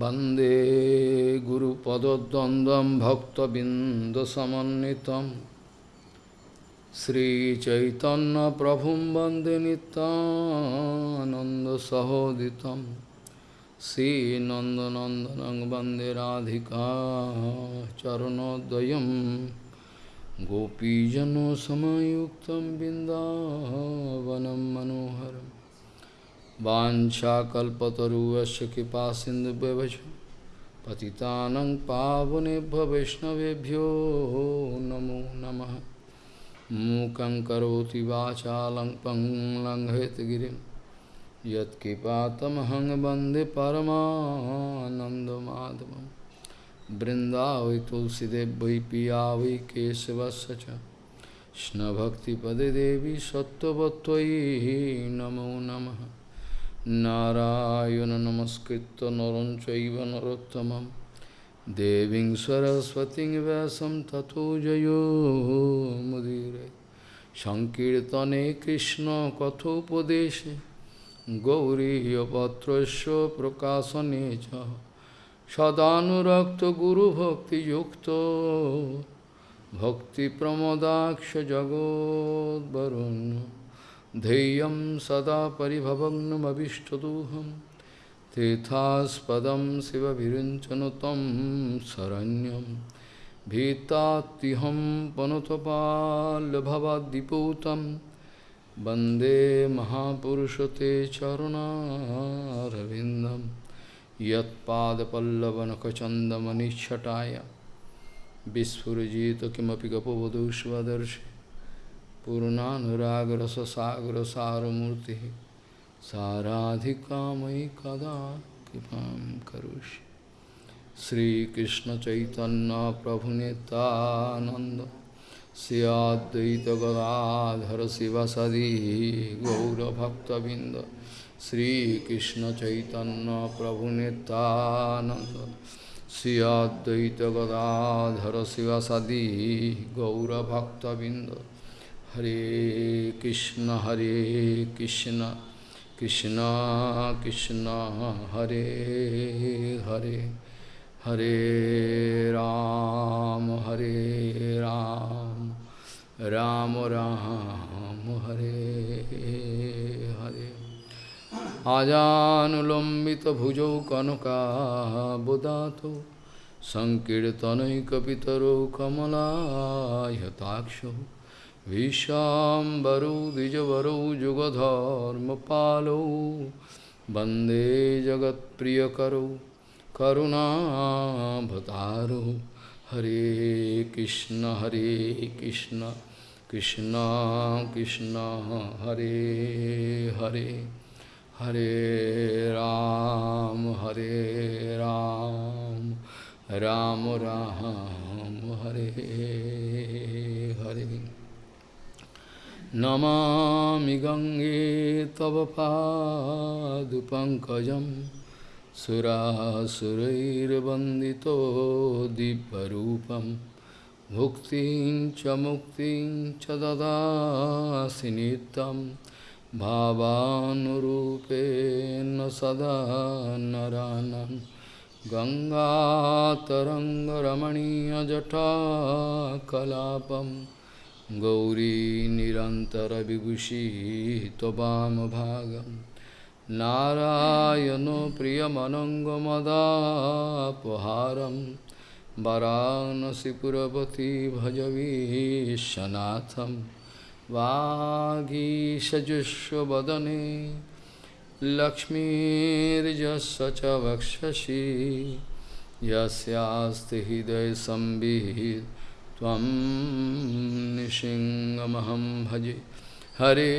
Bande Guru Padadandam Bhakta Bindasamanitam Sri Chaitanya Prabhum Bande Nityananda Sahoditam Si Nanda Nandanang Bande Radhika Charanodayam Gopijano Samayuktam Bindavanam Manoharam वाञ्छाकल्पतरुवस्य कृपा सिन्धुव्यवच पतितानं पावनेभ्य वैष्णवेभ्यो नमो नमः। मूकं करोति वाचालं पङ्लङ्घयतगिरिं यत्कृपातमहं वंदे परमानन्दमाधवं वृन्दावै तुलसीदेव वै पिया वै केशवस्य देवी सत्त्ववत्त्वयि नमो नमः। নারায়ণ নমস্কৃত নরঞ্চৈব নরোত্তমম দেবীং সরস্বতী ব্যাসম তথো জয়োমুদীরে সংকীর্তনে কৃষ্ণ কথোপদেশে গৌরীপত্র প্রকাশনে চ সদানুরক্ত গুরুভক্তিযুক্ত ভক্তিপ্রমদাক্ষ জগদ্বরুণ্য ध्येयं सदा परिभवग्नमभिष्टदोहं तीर्थास्पदं शिवविरिञ्चनु तं शरण्यं भीतात्युहं पनुतपाल्भवद्दिपूतं वन्दे महापुरुष ते चरुणारविन्दं यत्पादपल्लवनखचन्दमनिच्छटाय विस्फुरजित किमपि गपवधू पूर्णानुरागरससागरसारमूर्ति साराधिका मयि कदा कृपा करोषि। श्रीकृष्ण चैतन्य प्रभु नेतानंद सियादत गदाधर शिवसदी गौरभक्तबिंद श्रीकृष्ण चैतन्य प्रभु Nityananda सियादत Gadadhar शिवसदी गौरभक्तबिंद Hare Krishna Hare Krishna Krishna Krishna Hare Hare Hare Ram Hare Ram Ram Ram Hare Hare Ajanulambita bhujau kanaka budato Sankirtanai kapitaro kamalaya विशाम्बरौ, द्विजवरौ, जुगधर्मपालौ। वंदे जगत्प्रियकरौ, करुणाभतारौ। हरे कृष्ण हरे कृष्ण कृष्ण कृष्ण, हरे हरे। हरे राम हरे राम। राम राम, हरे हरे। नमामि गङ्गे तव पादुपङ्कजं सुरासुरैर्वन्दितो दिव्यरूपं भुक्तिं च मुक्तिं च ददासि नित्यं भावानुरूपेण सदा नरानं गङ्गातरङ्गरमणीयजटाकलापम् गौरी निरन्तरविभूषी त्ववामभागं नारायणो प्रियमनङ्गमदापहारं वरानसिपुरवती भजवीशनाथं वागीषजुष्वदने लक्ष्मीर्यस्य च वक्षसि यस्यास्ति हृदयसंवित् त्वं भजे। हरे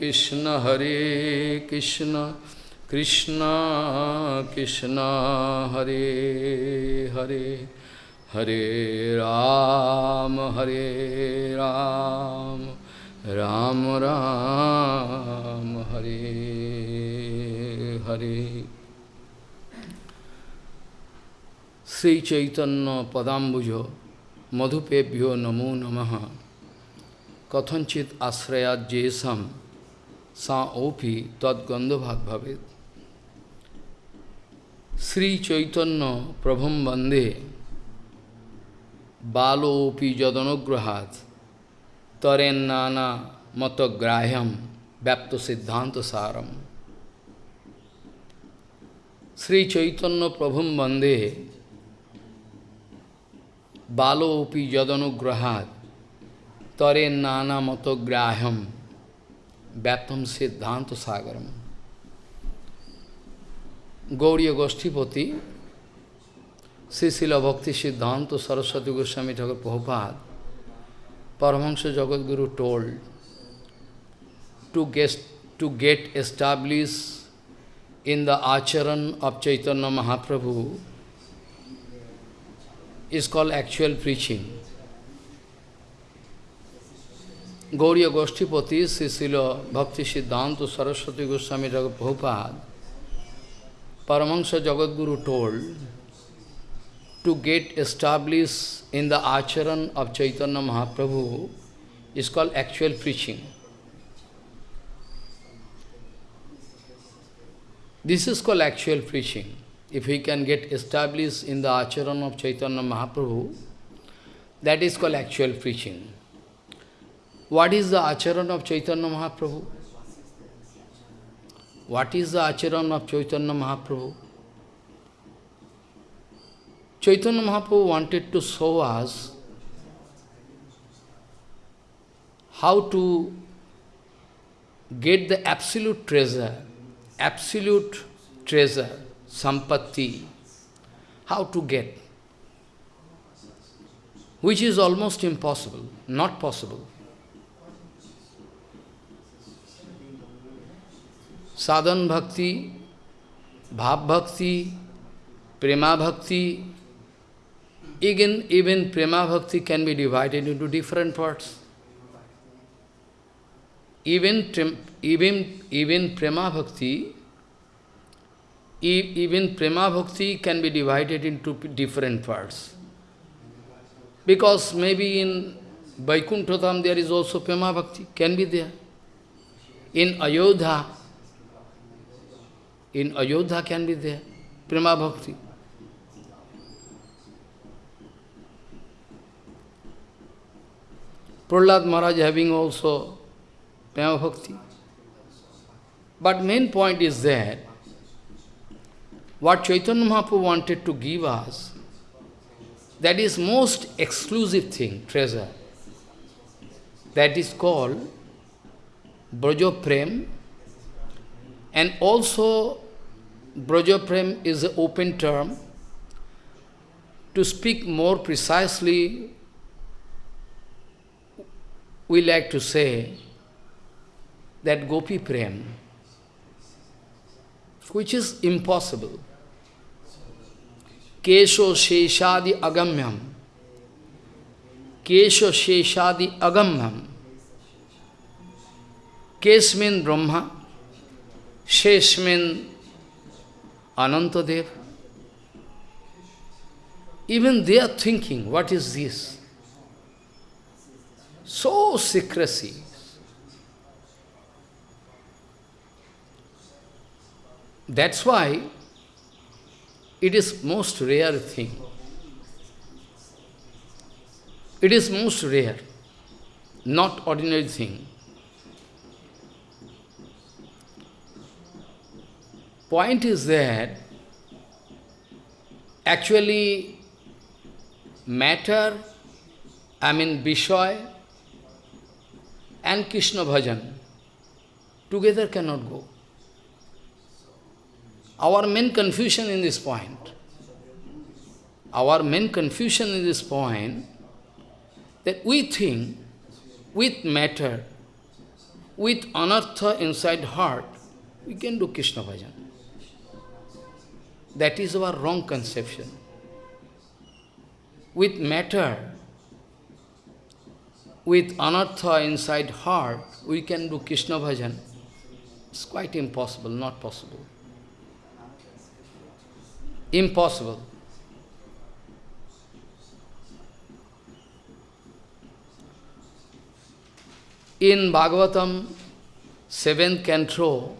कृष्ण हरे कृष्ण कृष्ण कृष्ण, हरे हरे। हरे राम हरे राम राम राम, हरे हरे। श्री चैतन्य पदाम्बुज। মধুপেভ্যো নমো নম। কথিত আশ্রয়া জেসম, সা ওফি তদ্গন্ধভাগ ভাবে শ্রী চৈতন্য প্রভম বন্দে, বালোপি যদনগ্রহাত তরেন নানা মতগ্রাহ্যম ব্যপ্ত সিদ্ধান্ত সারম। শ্রী চৈতন্য প্রভম বন্দে Balopi Jadanugrahat Taren Nana Matagraham Vyaptam Siddhanta Sagaram Gauriya Goshtipati, Srila Bhakti Siddhanta Saraswati Goswami Thakur Prabhupada, Paramahansa Jagadguru told to get, to get established in the acharan of Chaitanya Mahaprabhu is called actual preaching. Gauriya Goshtipati, Srila Bhakti Siddhanta Saraswati Goswami Prabhupada, Paramahansa Jagadguru told to get established in the acharan of Chaitanya Mahaprabhu is called actual preaching. This is called actual preaching. If we can get established in the acharan of Chaitanya Mahaprabhu, that is called actual preaching. What is the acharan of Chaitanya Mahaprabhu? What is the acharan of Chaitanya Mahaprabhu? Chaitanya Mahaprabhu wanted to show us how to get the absolute treasure, absolute treasure, sampatti, how to get, which is almost impossible, not possible. sadhan bhakti, bhav bhakti, prema bhakti, even, even prema bhakti can be divided into different parts. Even, even, even prema bhakti, even prema bhakti can be divided into different parts. Because maybe in Vaikunthatham there is also prema bhakti, can be there. In Ayodhya, in Ayodhya can be there, Prema Bhakti. Prahlad Maharaj having also Prema Bhakti. But main point is that what Chaitanya Mahaprabhu wanted to give us, that is most exclusive thing, treasure. That is called Braja Prem and also Brajaprem is an open term. To speak more precisely, we like to say that Gopi Prem, which is impossible. Kesho Sheshadi Agamyam. Kesho Sheshadi Agamyam. Kesh means Brahma, Shesh means Anantadev. Even they are thinking, what is this? So secrecy. That's why it is most rare thing. It is most rare, not ordinary thing. Point is that actually matter, I mean Vishoy and Krishna bhajan together cannot go. Our main confusion in this point, our main confusion in this point, that we think with matter, with anartha inside heart, we can do Krishna bhajan. That is our wrong conception. With matter, with anartha inside heart, we can do Krishna bhajan. It's quite impossible, not possible. Impossible. In Bhagavatam, seventh canto,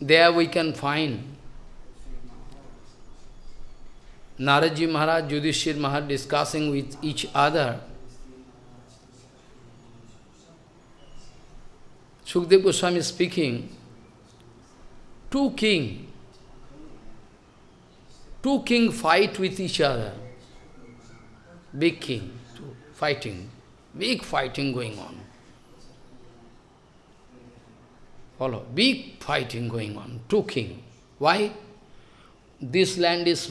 there we can find Naraji Maharaj, Yudhishthir Maharaj discussing with each other. Sukdev Goswami speaking, two king, two king fight with each other. Big king, fighting, big fighting going on. Follow, big fighting going on, two king. Why? This land is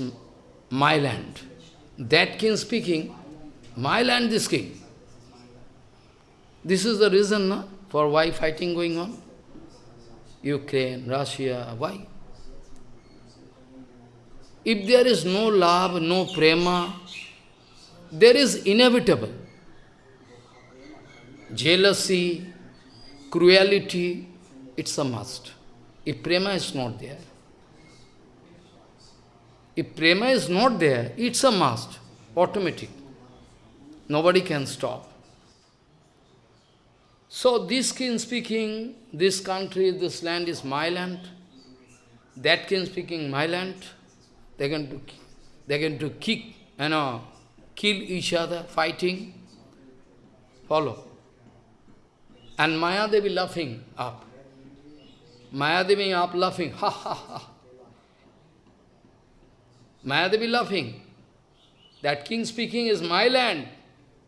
my land. That king speaking, my land, this king. This is the reason no, for why fighting going on. Ukraine, Russia, why? If there is no love, no prema, there is inevitable. Jealousy, cruelty, it's a must. If prema is not there, if prema is not there, it's a must, automatic. Nobody can stop. So this king speaking, this country, this land is my land. That king speaking, my land. They're going to, they're going to kick, you know, kill each other, fighting. Follow. And Maya Devi laughing up. Maya Devi up laughing, ha ha ha. Mayadevi laughing. That king speaking is my land,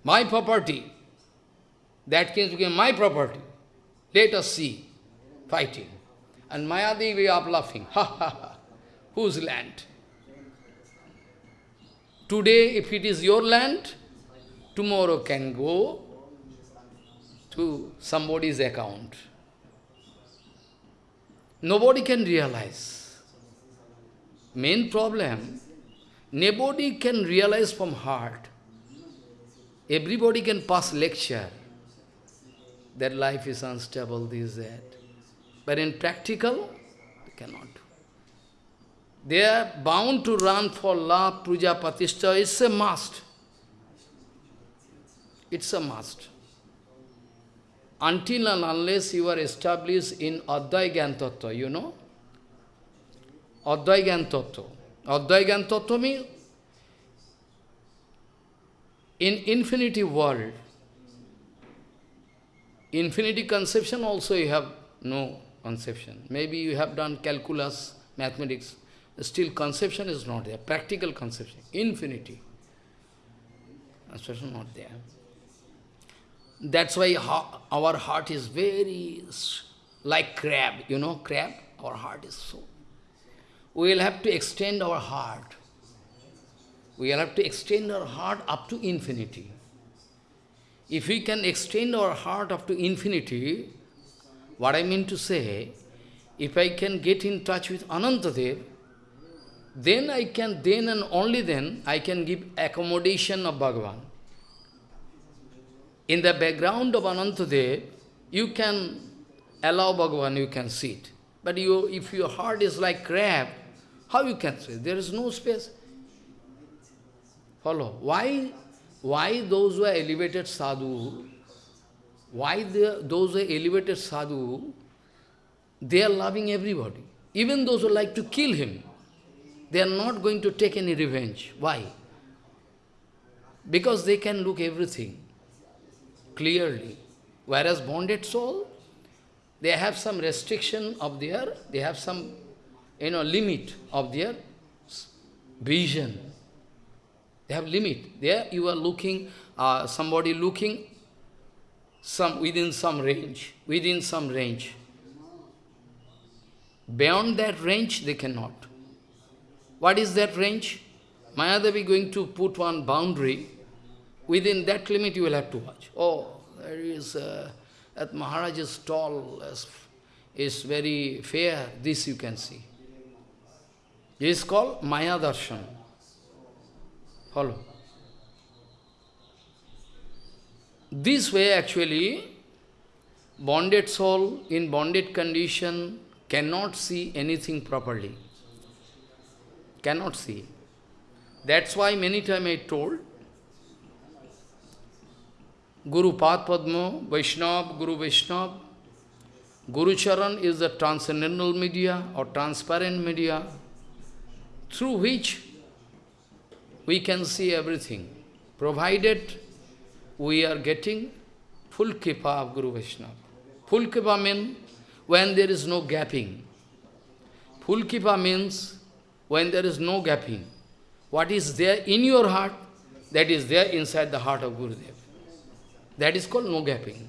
my property. That king speaking my property. Let us see. Fighting. And Mayadevi up laughing. Ha ha ha. Whose land? Today, if it is your land, tomorrow can go to somebody's account. Nobody can realize. Main problem, Nobody can realize from heart. Everybody can pass lecture that life is unstable, this, that. But in practical, they cannot. They are bound to run for love, puja, patishta. It's a must. It's a must. Until and unless you are established in Advai you know? Advai Gyan Advai means in infinity world, infinity conception also you have no conception. Maybe you have done calculus, mathematics, still conception is not there, practical conception, infinity. Conception not there. That's why our heart is very like crab, you know, crab, our heart is so we will have to extend our heart. We will have to extend our heart up to infinity. If we can extend our heart up to infinity, what I mean to say, if I can get in touch with Anantadev, then I can, then and only then, I can give accommodation of Bhagavan. In the background of Anantadev, you can allow Bhagavan, you can sit. But you, if your heart is like crab, how you can sit? There is no space. Follow. Why, why those who are elevated sadhu, why the, those who are elevated sadhu, they are loving everybody. Even those who like to kill him, they are not going to take any revenge. Why? Because they can look everything clearly. Whereas bonded soul, they have some restriction of their, they have some you know, limit of their vision. They have limit. There you are looking, uh, somebody looking some within some range, within some range. Beyond that range, they cannot. What is that range? Mayadevi going to put one boundary. Within that limit, you will have to watch. Oh, there is, uh, that Maharaj is tall, is very fair. This you can see. This is called Maya Darshan. Follow. This way actually, bonded soul in bonded condition cannot see anything properly. Cannot see. That's why many times I told, Guru Pad Padma, Vaishnav, Guru Vaishnav, Guru Charan is the transcendental media or transparent media through which we can see everything, provided we are getting full kripa of Guru Vaishnava. Full kripa means when there is no gapping. Full kripa means when there is no gapping. What is there in your heart, that is there inside the heart of Gurudev. That is called no gapping.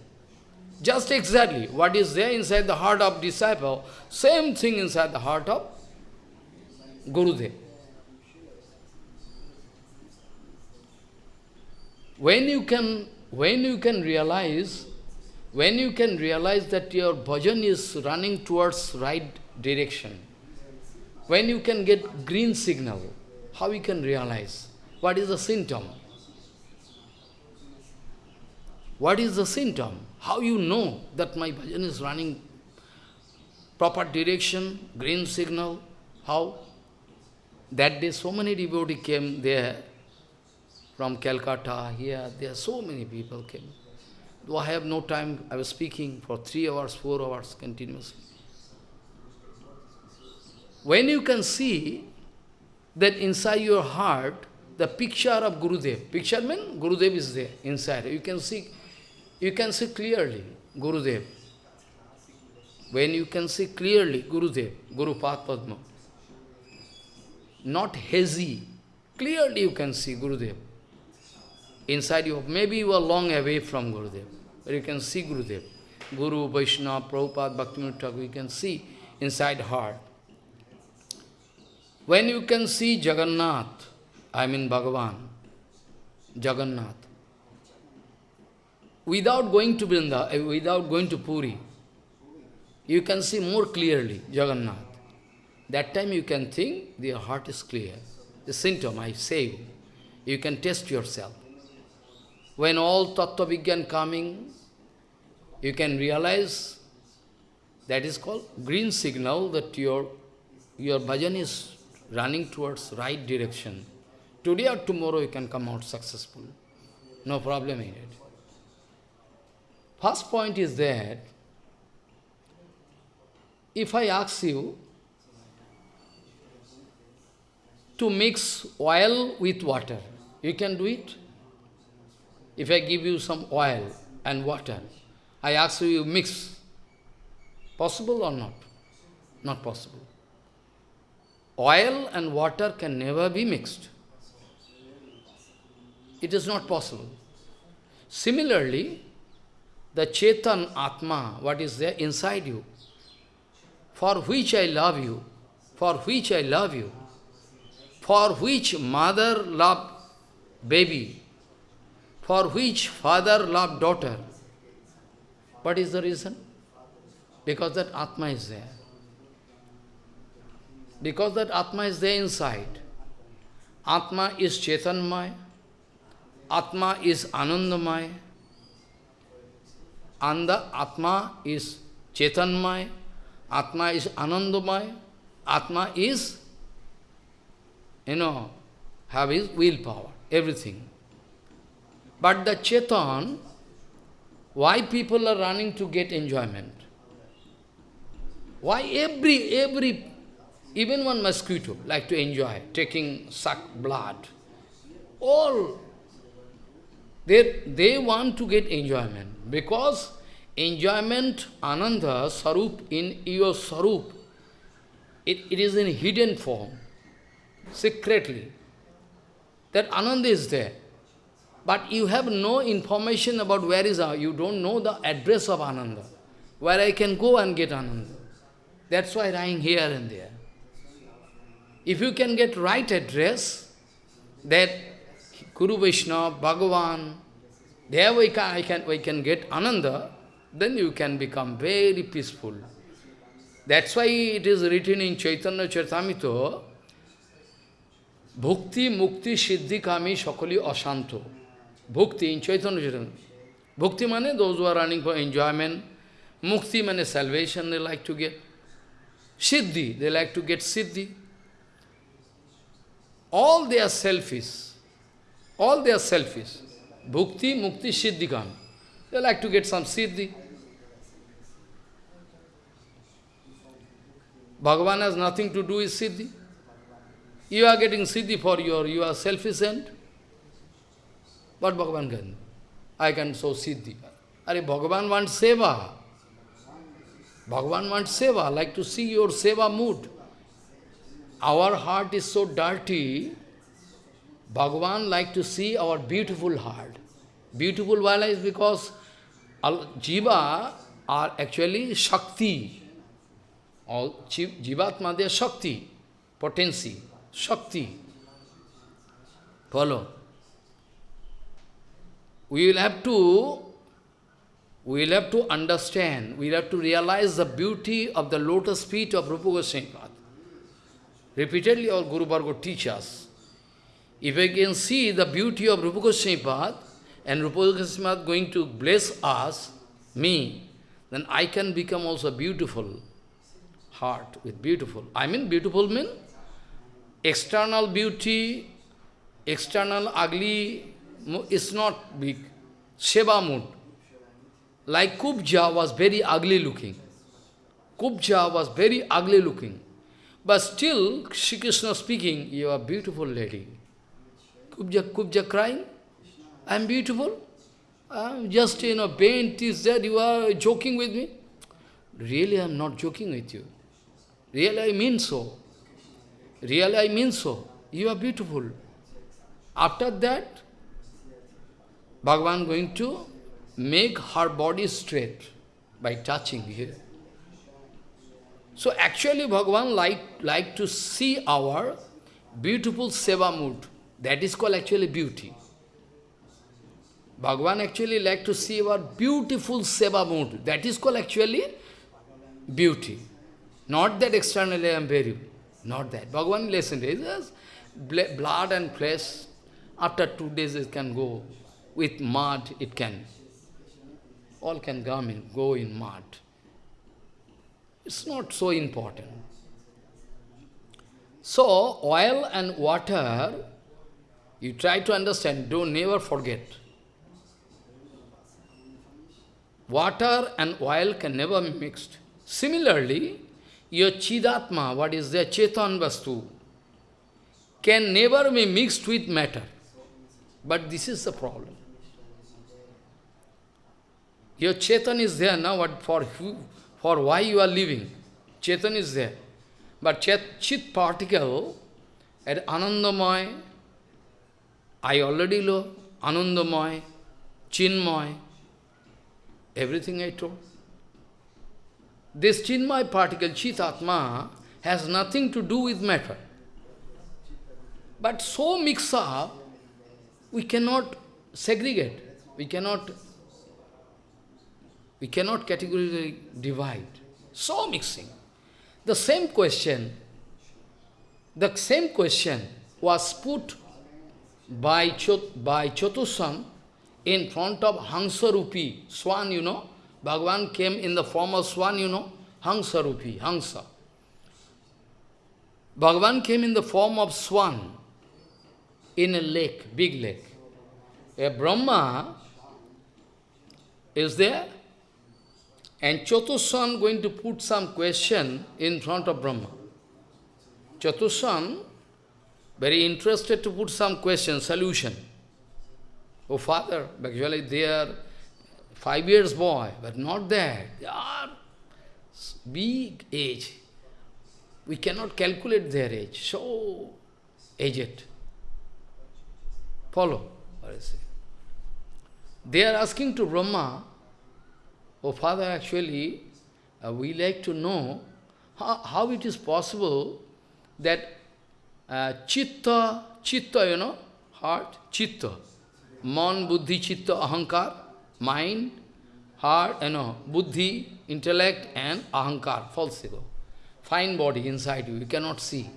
Just exactly what is there inside the heart of disciple, same thing inside the heart of Gurudev. When you can, when you can realize, when you can realize that your bhajan is running towards right direction, when you can get green signal, how you can realize? What is the symptom? What is the symptom? How you know that my bhajan is running proper direction, green signal? How? That day so many devotees came there from Calcutta, here, there so many people came. Though I have no time, I was speaking for three hours, four hours continuously. When you can see that inside your heart, the picture of Gurudev, picture means Gurudev is there inside, you can see you can see clearly Gurudev. When you can see clearly Gurudev, Guru Padma, not hazy, clearly you can see Gurudev. Inside you, maybe you are long away from Gurudev, but you can see Gurudev. Guru, Vaishnava, Prabhupada, Bhaktivinoda Thakur, you can see inside heart. When you can see Jagannath, I mean Bhagavan, Jagannath, without going to Vrinda, eh, without going to Puri, you can see more clearly Jagannath. That time you can think your heart is clear. The symptom, I say, you can test yourself. When all Tattva Vigyan coming, you can realize that is called green signal that your, your bhajan is running towards right direction. Today or tomorrow you can come out successful. No problem in it. First point is that if I ask you to mix oil with water, you can do it? If I give you some oil and water, I ask you, you mix. Possible or not? Not possible. Oil and water can never be mixed. It is not possible. Similarly, the Chetan Atma, what is there inside you, for which I love you, for which I love you, for which mother love baby, for which father love daughter. What is the reason? Because that Atma is there. Because that Atma is there inside. Atma is Chetanmaya, Atma is Anandamaya, and the Atma is Chetanmaya, Atma is Anandamaya, Atma is, you know, have his willpower, everything. But the Chetan, why people are running to get enjoyment? Why every, every, even one mosquito like to enjoy, taking, suck blood, all they, they want to get enjoyment because enjoyment, ananda, sarup, in your sarup, it, it is in hidden form, secretly. That ananda is there. But you have no information about where is our, you don't know the address of ananda, where I can go and get ananda. That's why lying here and there. If you can get right address, that Guru Vaishnava, Bhagavan, there we can, I can, we can get Ananda, then you can become very peaceful. That's why it is written in Chaitanya Charitamrita, Bhukti, Mukti, Siddhi, Kami, Shakali, Ashanto. Bhukti in Chaitanya Charitamrita. Bhukti means those who are running for enjoyment. Mukti means salvation they like to get. Siddhi, they like to get Siddhi. All they are selfish. All they are selfish. Bhukti, Mukti, Siddhikam. They like to get some Siddhi. Bhagavan has nothing to do with Siddhi. You are getting siddhi for your, you are self-sufficient. What Bhagavan can? I can show siddhi. Are Bhagavan wants seva. Bhagavan wants seva, like to see your seva mood. Our heart is so dirty, Bhagavan like to see our beautiful heart. Beautiful why is because jiva are actually Shakti. All Jivatma, they are Shakti, potency, Shakti. Follow. We will have to we will have to understand, we will have to realize the beauty of the lotus feet of Rupa Goswami Repeatedly our Guru Bhargava teach us. If we can see the beauty of Rupa Goswami and Rupa Goswami going to bless us, me, then I can become also beautiful heart with beautiful. I mean beautiful mean external beauty, external ugly is not big. Seva mood. Like Kubja was very ugly looking. Kubja was very ugly looking. But still, Shri Krishna speaking, you are beautiful lady. Kubja, Kubja crying, I am beautiful. I'm just, you know, paint is that you are joking with me. Really, I am not joking with you. Really, I mean so. Really, I mean so. You are beautiful. After that, Bhagavan going to make her body straight by touching here. So actually Bhagavan like, like to see our beautiful seva mood. That is called actually beauty. Bhagavan actually like to see our beautiful seva mood. That is called actually beauty. Not that externally I am very, not that. Bhagavan it is blood and flesh. After two days it can go. With mud it can all can come in, go in mud. It's not so important. So, oil and water, you try to understand, don't never forget. Water and oil can never be mixed. Similarly, your Chidatma, what is the Chetan Vastu, can never be mixed with matter. But this is the problem. Your Chetan is there now, what for who, for why you are living. Chetan is there. But chet, Chit particle at Anandamay, I already know, Anandamay, Chinmay, everything I told. This Chinmay particle, Chitatma, has nothing to do with matter. But so mix up, we cannot segregate, we cannot we cannot categorically divide. So mixing. The same question, the same question was put by, Chot, by Chotusan in front of Hansarupi, swan, you know. Bhagavan came in the form of swan, you know. Hansarupi, Hansa. Bhagavan came in the form of swan in a lake, big lake. A Brahma is there and Chatushan going to put some question in front of Brahma. Chatushan, very interested to put some question, solution. Oh father, actually they are five years boy, but not that. They are big age. We cannot calculate their age. So aged. Follow. They are asking to Brahma, Oh, Father, actually, uh, we like to know how, how it is possible that uh, chitta, chitta, you know, heart, chitta, man, buddhi, chitta, ahankar, mind, heart, you know, buddhi, intellect and ahankar, false ego. Fine body inside you, you cannot see.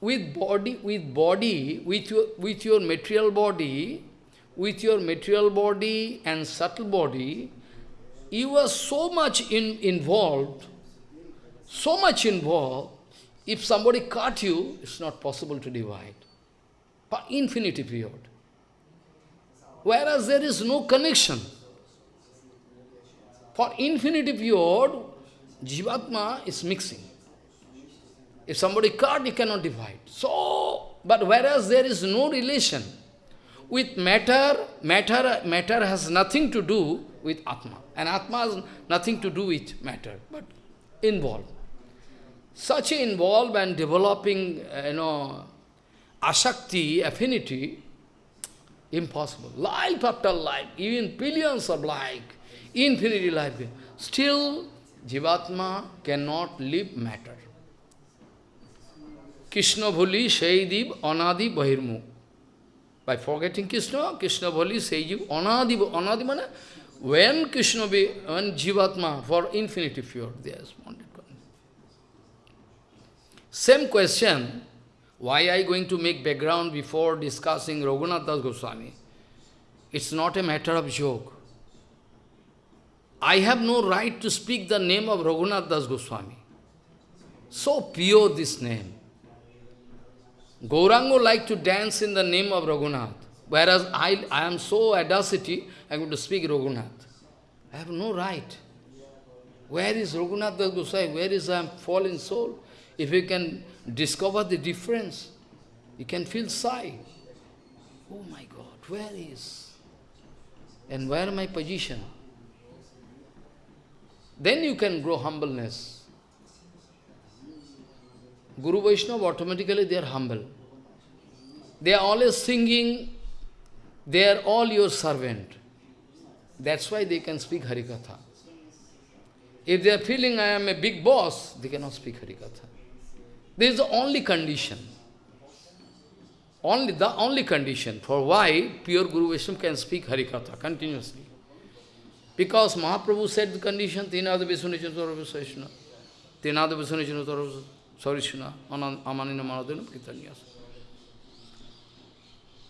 With body, with body, with your, with your material body, with your material body and subtle body, you are so much in, involved, so much involved, if somebody cut you, it's not possible to divide. For infinity period. Whereas there is no connection. For infinity period, Jivatma is mixing. If somebody cut, you cannot divide. So, but whereas there is no relation with matter, matter, matter has nothing to do with Atma. And Atma has nothing to do with matter, but involved. Such involved and developing, uh, you know, asakti, affinity, impossible. Life after life, even billions of life, infinity life, still Jivatma cannot live matter. Krishna Bhuli Shaidib Anadi Bahirmu. By forgetting Krishna, Krishna Bhuli Shaidib Anadi Anadi mana when Krishna be when Jivatma for infinity pure, they responded. Same question, why I going to make background before discussing Raghunath Das Goswami? It's not a matter of joke. I have no right to speak the name of Raghunath Das Goswami. So pure this name. Gaurango like to dance in the name of Raghunath, whereas I, I am so audacity, I am going to speak Raghunath. I have no right. Where is Raghunath Das Goswami? Where is I fallen soul? If you can discover the difference, you can feel sigh. Oh my God, where is? And where my position? Then you can grow humbleness. Guru Vaishnava, automatically they are humble. They are always singing, they are all your servant. That's why they can speak Harikatha. If they are feeling I am a big boss, they cannot speak Harikatha. This is the only condition. Only the only condition for why pure Guru Vaishnava can speak Harikatha continuously. Because Mahaprabhu said the condition, Tinada Visunichan Sarvasashna, Tinada Visunichan Sarvasashna, Amanina Manadana Kitanyas.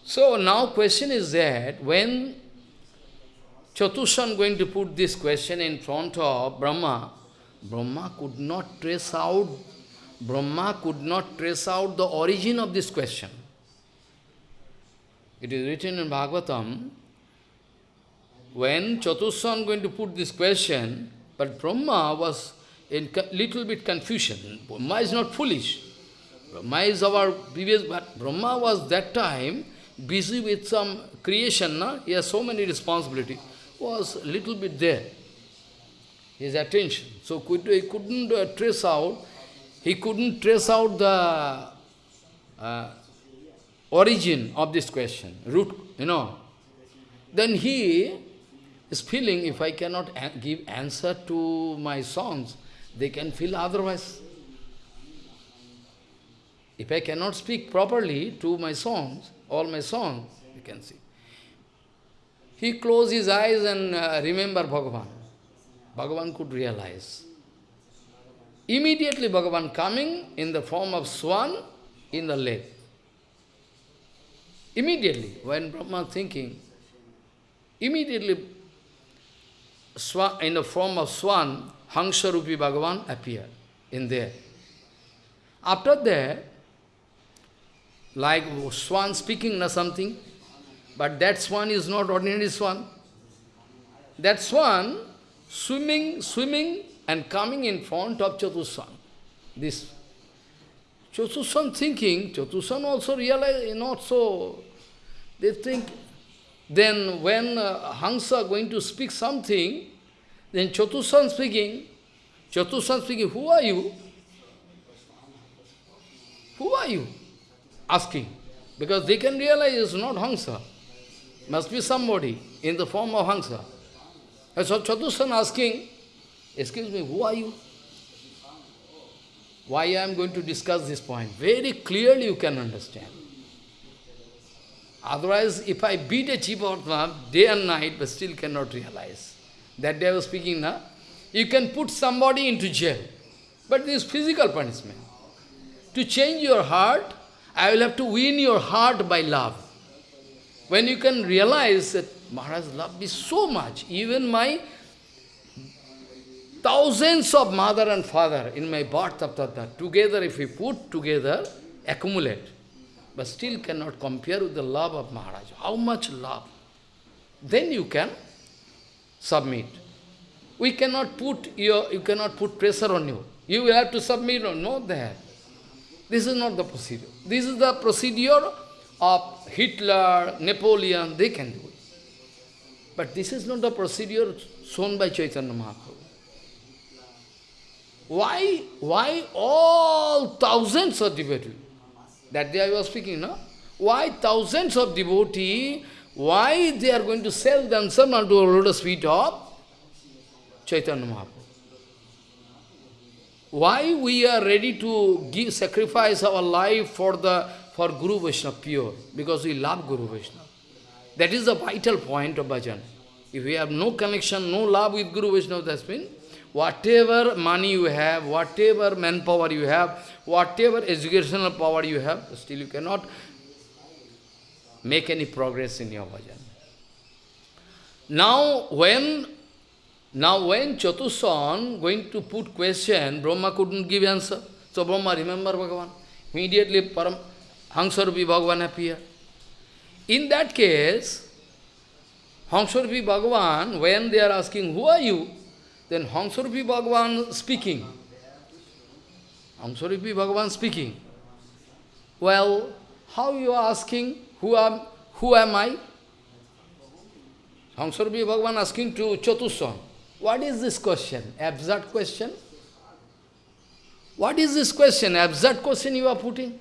So now question is that when Chatushan going to put this question in front of Brahma, Brahma could not trace out, Brahma could not trace out the origin of this question. It is written in Bhagavatam, when Chatushan going to put this question, but Brahma was in little bit confusion. Brahma is not foolish. Brahma is our previous, but Brahma was that time busy with some creation, na? he has so many responsibility, was little bit there, his attention. So could, he couldn't uh, trace out, he couldn't trace out the uh, origin of this question, root, you know. Then he is feeling if I cannot give answer to my songs, they can feel otherwise. If I cannot speak properly to my songs, all my songs, you can see. He closed his eyes and uh, remember Bhagavan. Bhagavan could realize. Immediately Bhagavan coming in the form of swan in the lake. Immediately, when Brahma thinking, immediately in the form of swan, Hansarupi Bhagavan appeared in there. After that, like swan speaking or something, but that swan is not ordinary swan. That swan swimming, swimming and coming in front of Chatuswan. This Chatuswan thinking, Chatuswan also realize not so. They think then when uh, Hansa going to speak something, then Chatushan speaking, Chatushan speaking, who are you? Who are you? Asking. Because they can realize it's not Hansa. Must be somebody in the form of Hansa. And so Chatushan asking, excuse me, who are you? Why I am going to discuss this point? Very clearly you can understand. Otherwise, if I beat a Chivatma day and night, but still cannot realize. That day I was speaking, now. You can put somebody into jail. But this is physical punishment. To change your heart, I will have to win your heart by love. When you can realize that Maharaj love me so much, even my thousands of mother and father in my birth, of Tathata, together if we put together, accumulate, but still cannot compare with the love of Maharaj. How much love? Then you can submit. We cannot put your, you cannot put pressure on you. You will have to submit or not there. This is not the procedure. This is the procedure of Hitler, Napoleon, they can do it. But this is not the procedure shown by Chaitanya Mahaprabhu. Why, why all thousands of devotees? That day I was speaking, no? Why thousands of devotees, why they are going to sell themselves unto a lotus feet of Chaitanya Mahaprabhu? Why we are ready to give sacrifice our life for the for Guru Vaishnava pure? Because we love Guru Vaishnava. That is the vital point of bhajan. If we have no connection, no love with Guru Vaishnava, that's mean whatever money you have, whatever manpower you have, whatever educational power you have, still you cannot make any progress in your bhajan. Now, when now when Chatussan going to put question, Brahma couldn't give answer. So Brahma remember Bhagavan. Immediately Param Hansarupi Bhagavan appear. In that case, Hansarupi Bhagavan, when they are asking, who are you? Then Hansarupi Bhagavan speaking. Hansarupi Bhagavan speaking. Well, how you are asking, who am, who am I? Hansarupi Bhagavan asking to Chatussan. What is this question? Absurd question? What is this question? Absurd question you are putting?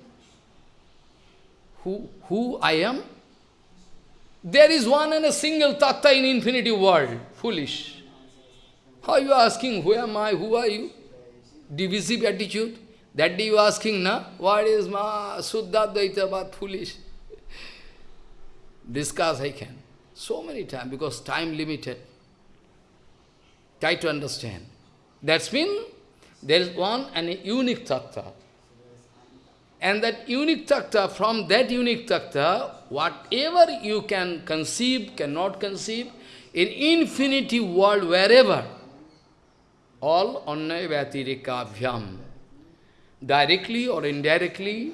Who, who I am? There is one and a single tattva in infinity world. Foolish. How you asking, who am I, who are you? Divisive attitude. That day you are asking, na? What is ma Suddha Dvaita, foolish. Discuss I can. So many times, because time limited. Try to understand. That's mean there is one and unique tattva. And that unique tattva, from that unique tattva, whatever you can conceive, cannot conceive, in infinity world, wherever, all annaya vyatirikabhyam, directly or indirectly,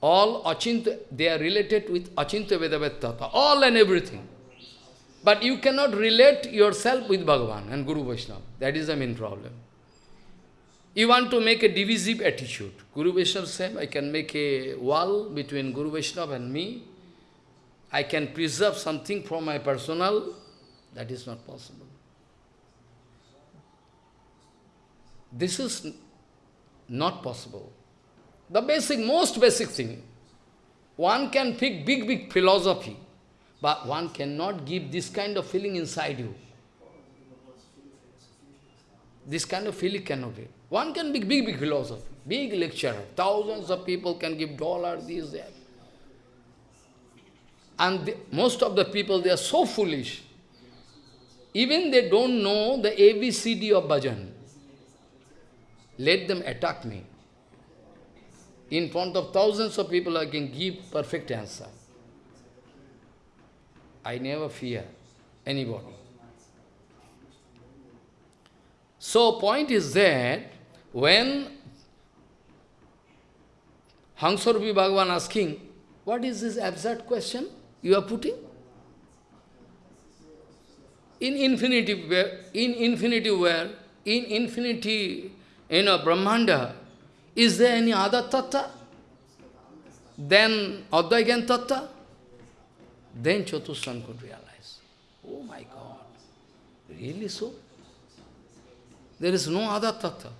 all achinta, they are related with achinta vedavet tattva, all and everything. But you cannot relate yourself with Bhagavan and Guru Vaishnava. That is the main problem. You want to make a divisive attitude. Guru Vaishnava said, I can make a wall between Guru Vaishnava and me. I can preserve something from my personal. That is not possible. This is not possible. The basic, most basic thing. One can pick big, big philosophy. But one cannot give this kind of feeling inside you. This kind of feeling cannot be. One can be big, big philosopher, big lecturer. Thousands of people can give dollars, this, that. And the, most of the people, they are so foolish. Even they don't know the ABCD of bhajan. Let them attack me. In front of thousands of people, I can give perfect answer. I never fear anybody. So point is that when Hansarupi Bhagavan asking, what is this absurd question you are putting? In infinity, in infinity where, in infinity, you know, Brahmanda, is there any other tattva? Then Advaigan tattva? Then Chatussan could realize, oh my God, really so? There is no other tattva.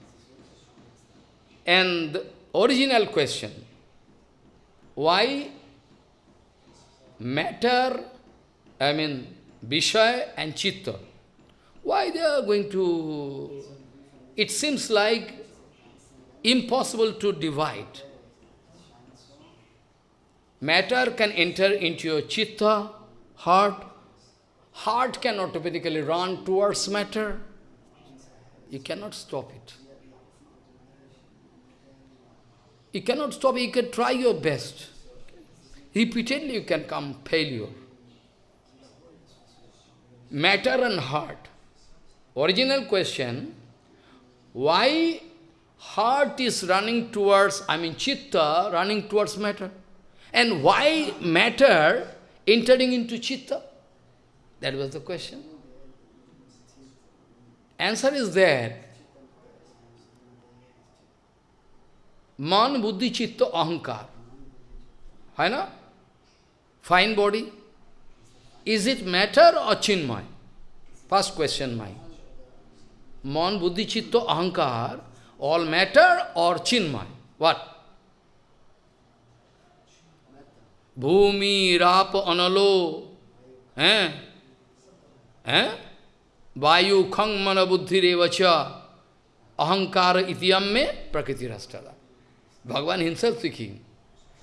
And the original question, why matter, I mean, Vishaya and Chitta, why they are going to, it seems like impossible to divide. Matter can enter into your chitta, heart. Heart can automatically run towards matter. You cannot stop it. You cannot stop it. You can try your best. Repeatedly you can come failure. Matter and heart. Original question, why heart is running towards, I mean chitta running towards matter? And why matter entering into chitta? That was the question. Answer is there. Man, Buddhi, Chitta, Ahankar. Hai na? Fine body. Is it matter or chinmay? First question my. Man, Buddhi, Chitta, Ahankar, all matter or chinmay? What? Bhumi, Rap, Analo, eh? Eh? Vayu, Khang, Mana, Buddhi, Revacha, Ahankara, Ityam me, Prakriti, Rastada. Bhagavan himself speaking.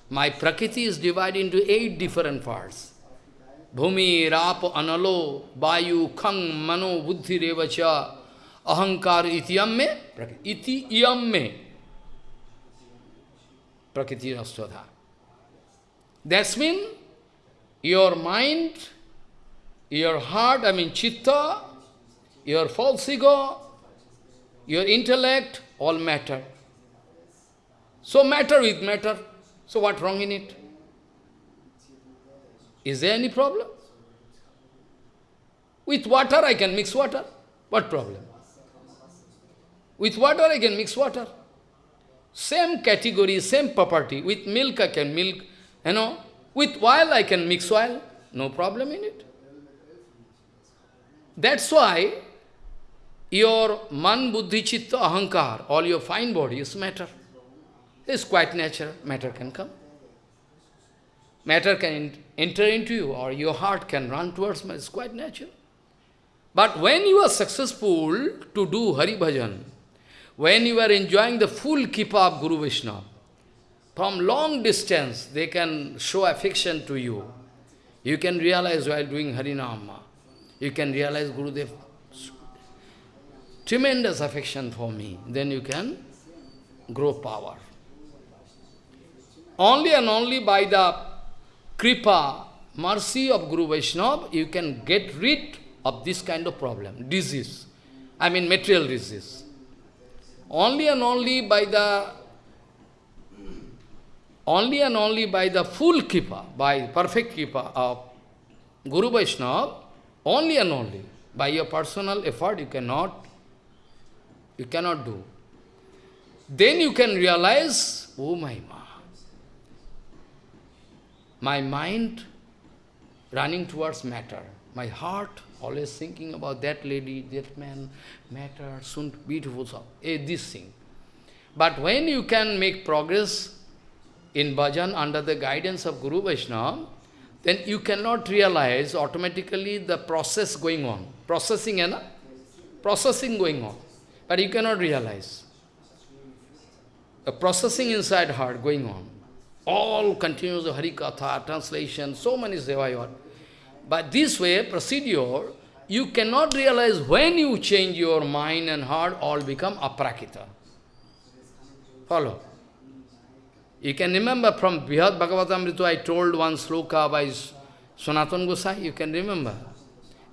My Prakriti is divided into eight different parts. Bhumi, Rap, Analo, Vayu, Khang, Mano, Buddhi, Revacha, Me, Iti, Iyam me, Prakriti, Rastada. That's mean your mind, your heart, I mean chitta, your false ego, your intellect, all matter. So matter with matter. So what wrong in it? Is there any problem? With water I can mix water. What problem? With water I can mix water. Same category, same property. With milk I can milk you know, with oil I can mix oil, no problem in it. That's why your man, buddhi, chitta, ahankar, all your fine body is matter. It's quite natural, matter can come. Matter can enter into you or your heart can run towards me, it's quite natural. But when you are successful to do Hari Bhajan, when you are enjoying the full kripa of Guru Vishnu, from long distance, they can show affection to you. You can realize while doing Harinama, you can realize Guru Gurudev tremendous affection for me. Then you can grow power. Only and only by the kripa, mercy of Guru Vaishnava, you can get rid of this kind of problem, disease. I mean material disease. Only and only by the only and only by the full kripa, by perfect kripa of Guru Vaishnava, only and only by your personal effort you cannot, you cannot do. Then you can realize, oh my ma, my mind running towards matter, my heart always thinking about that lady, that man, matter, soon beautiful, so, eh, this thing. But when you can make progress in bhajan under the guidance of Guru Vaishnava, then you cannot realize automatically the process going on. Processing, and processing going on. But you cannot realize. The processing inside heart going on. All continuous Hari Katha, translation, so many sevayot. But this way, procedure, you cannot realize when you change your mind and heart, all become aprakita. Follow. You can remember from Brihad Bhagavatamrita, I told one sloka by Sanatan Gosai, you can remember.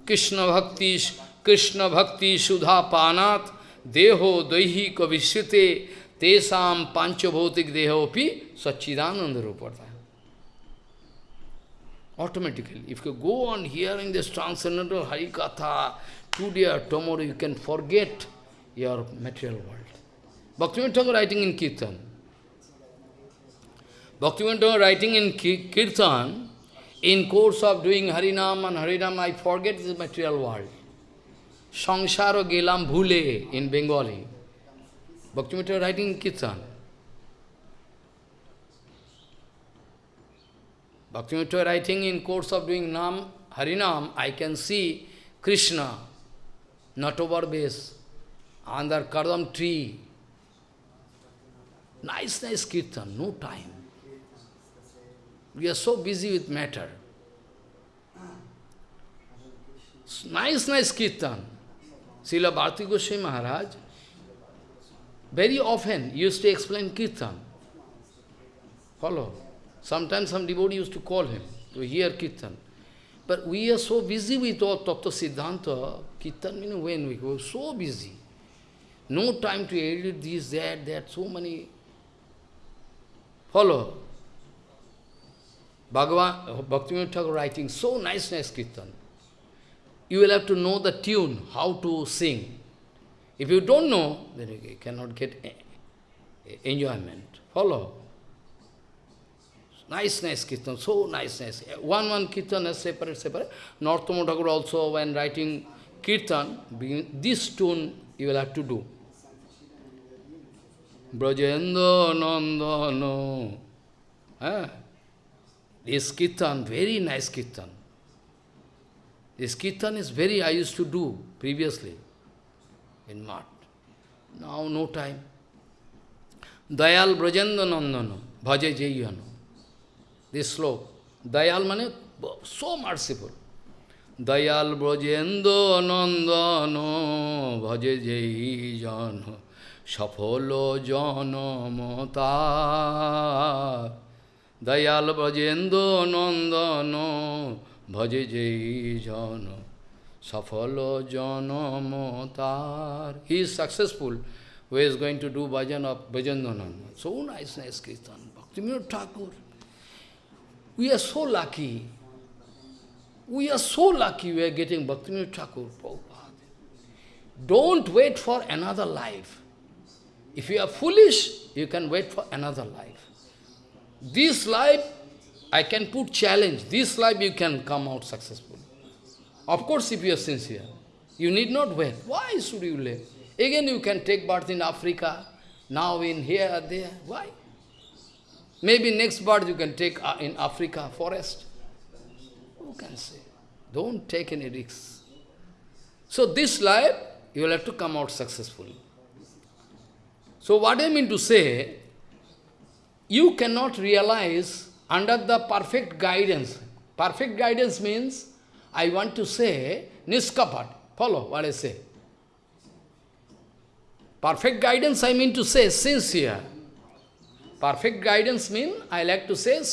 Krishna Bhakti, Krishna Bhakti Sudha Panat, Deho Daihi Kavishrite, Tesam Panchabhotik Dehopi, Sachidananda Rupata. Automatically, if you go on hearing this transcendental Harikatha, today or tomorrow you can forget your material world. Bhaktivinoda writing in Kirtan, Bhaktivinoda writing in Kirtan, in course of doing Harinam and Harinam, I forget this material world. Sangsaro gelam bhule in Bengali. Bhaktivinoda writing in Kirtan. Bhaktivinoda writing in course of doing Nam, Harinam, I can see Krishna, not over base, under Kardam tree. Nice, nice kirtan, no time. We are so busy with matter. Nice, nice kirtan. Srila Bharti Goswami Maharaj very often used to explain kirtan. Follow. Sometimes some devotee used to call him to hear kirtan. But we are so busy with all Tattva Siddhanta, kirtan, when we go, so busy. No time to edit this, that, that, so many. Follow. Bhagavan, Bhaktivinoda Thakur writing so nice, nice kirtan. You will have to know the tune, how to sing. If you don't know, then you cannot get enjoyment. Follow. Nice, nice kirtan, so nice, nice. One, one kirtan is separate, separate. Narottam Thakur also, when writing kirtan, this tune you will have to do. Brajendra Nandano. Eh? This kirtan, very nice kirtan. This kirtan is very, I used to do previously in Mat. Now no time. Dayal Brajendra Nandano, Bhaja Jayano. This sloka. Dayal mane, so merciful. Dayal Brajendra Nandano, Bhaja Jayano, Shafolo Janamata. Dayal Brajendra Nandano, Bhaja Jayano. Safalo Janamotar. He is successful who is going to do bhajan of Bhajandanan. So nice, nice Kirtan. Bhaktivinoda Thakur. We are so lucky. We are so lucky we are getting Bhaktivinoda Thakur, Prabhupada. Don't wait for another life. If you are foolish, you can wait for another life. This life, I can put challenge. This life you can come out successful. Of course, if you are sincere, you need not wait. Why should you live? Again, you can take birth in Africa, now in here, there. Why? Maybe next birth you can take uh, in Africa, forest. Who can say? Don't take any risks. So this life, you will have to come out successfully. So what I mean to say, you cannot realize under the perfect guidance. Perfect guidance means I want to say niskapat. Follow what I say. Perfect guidance, I mean to say sincere. Perfect guidance mean, I like to say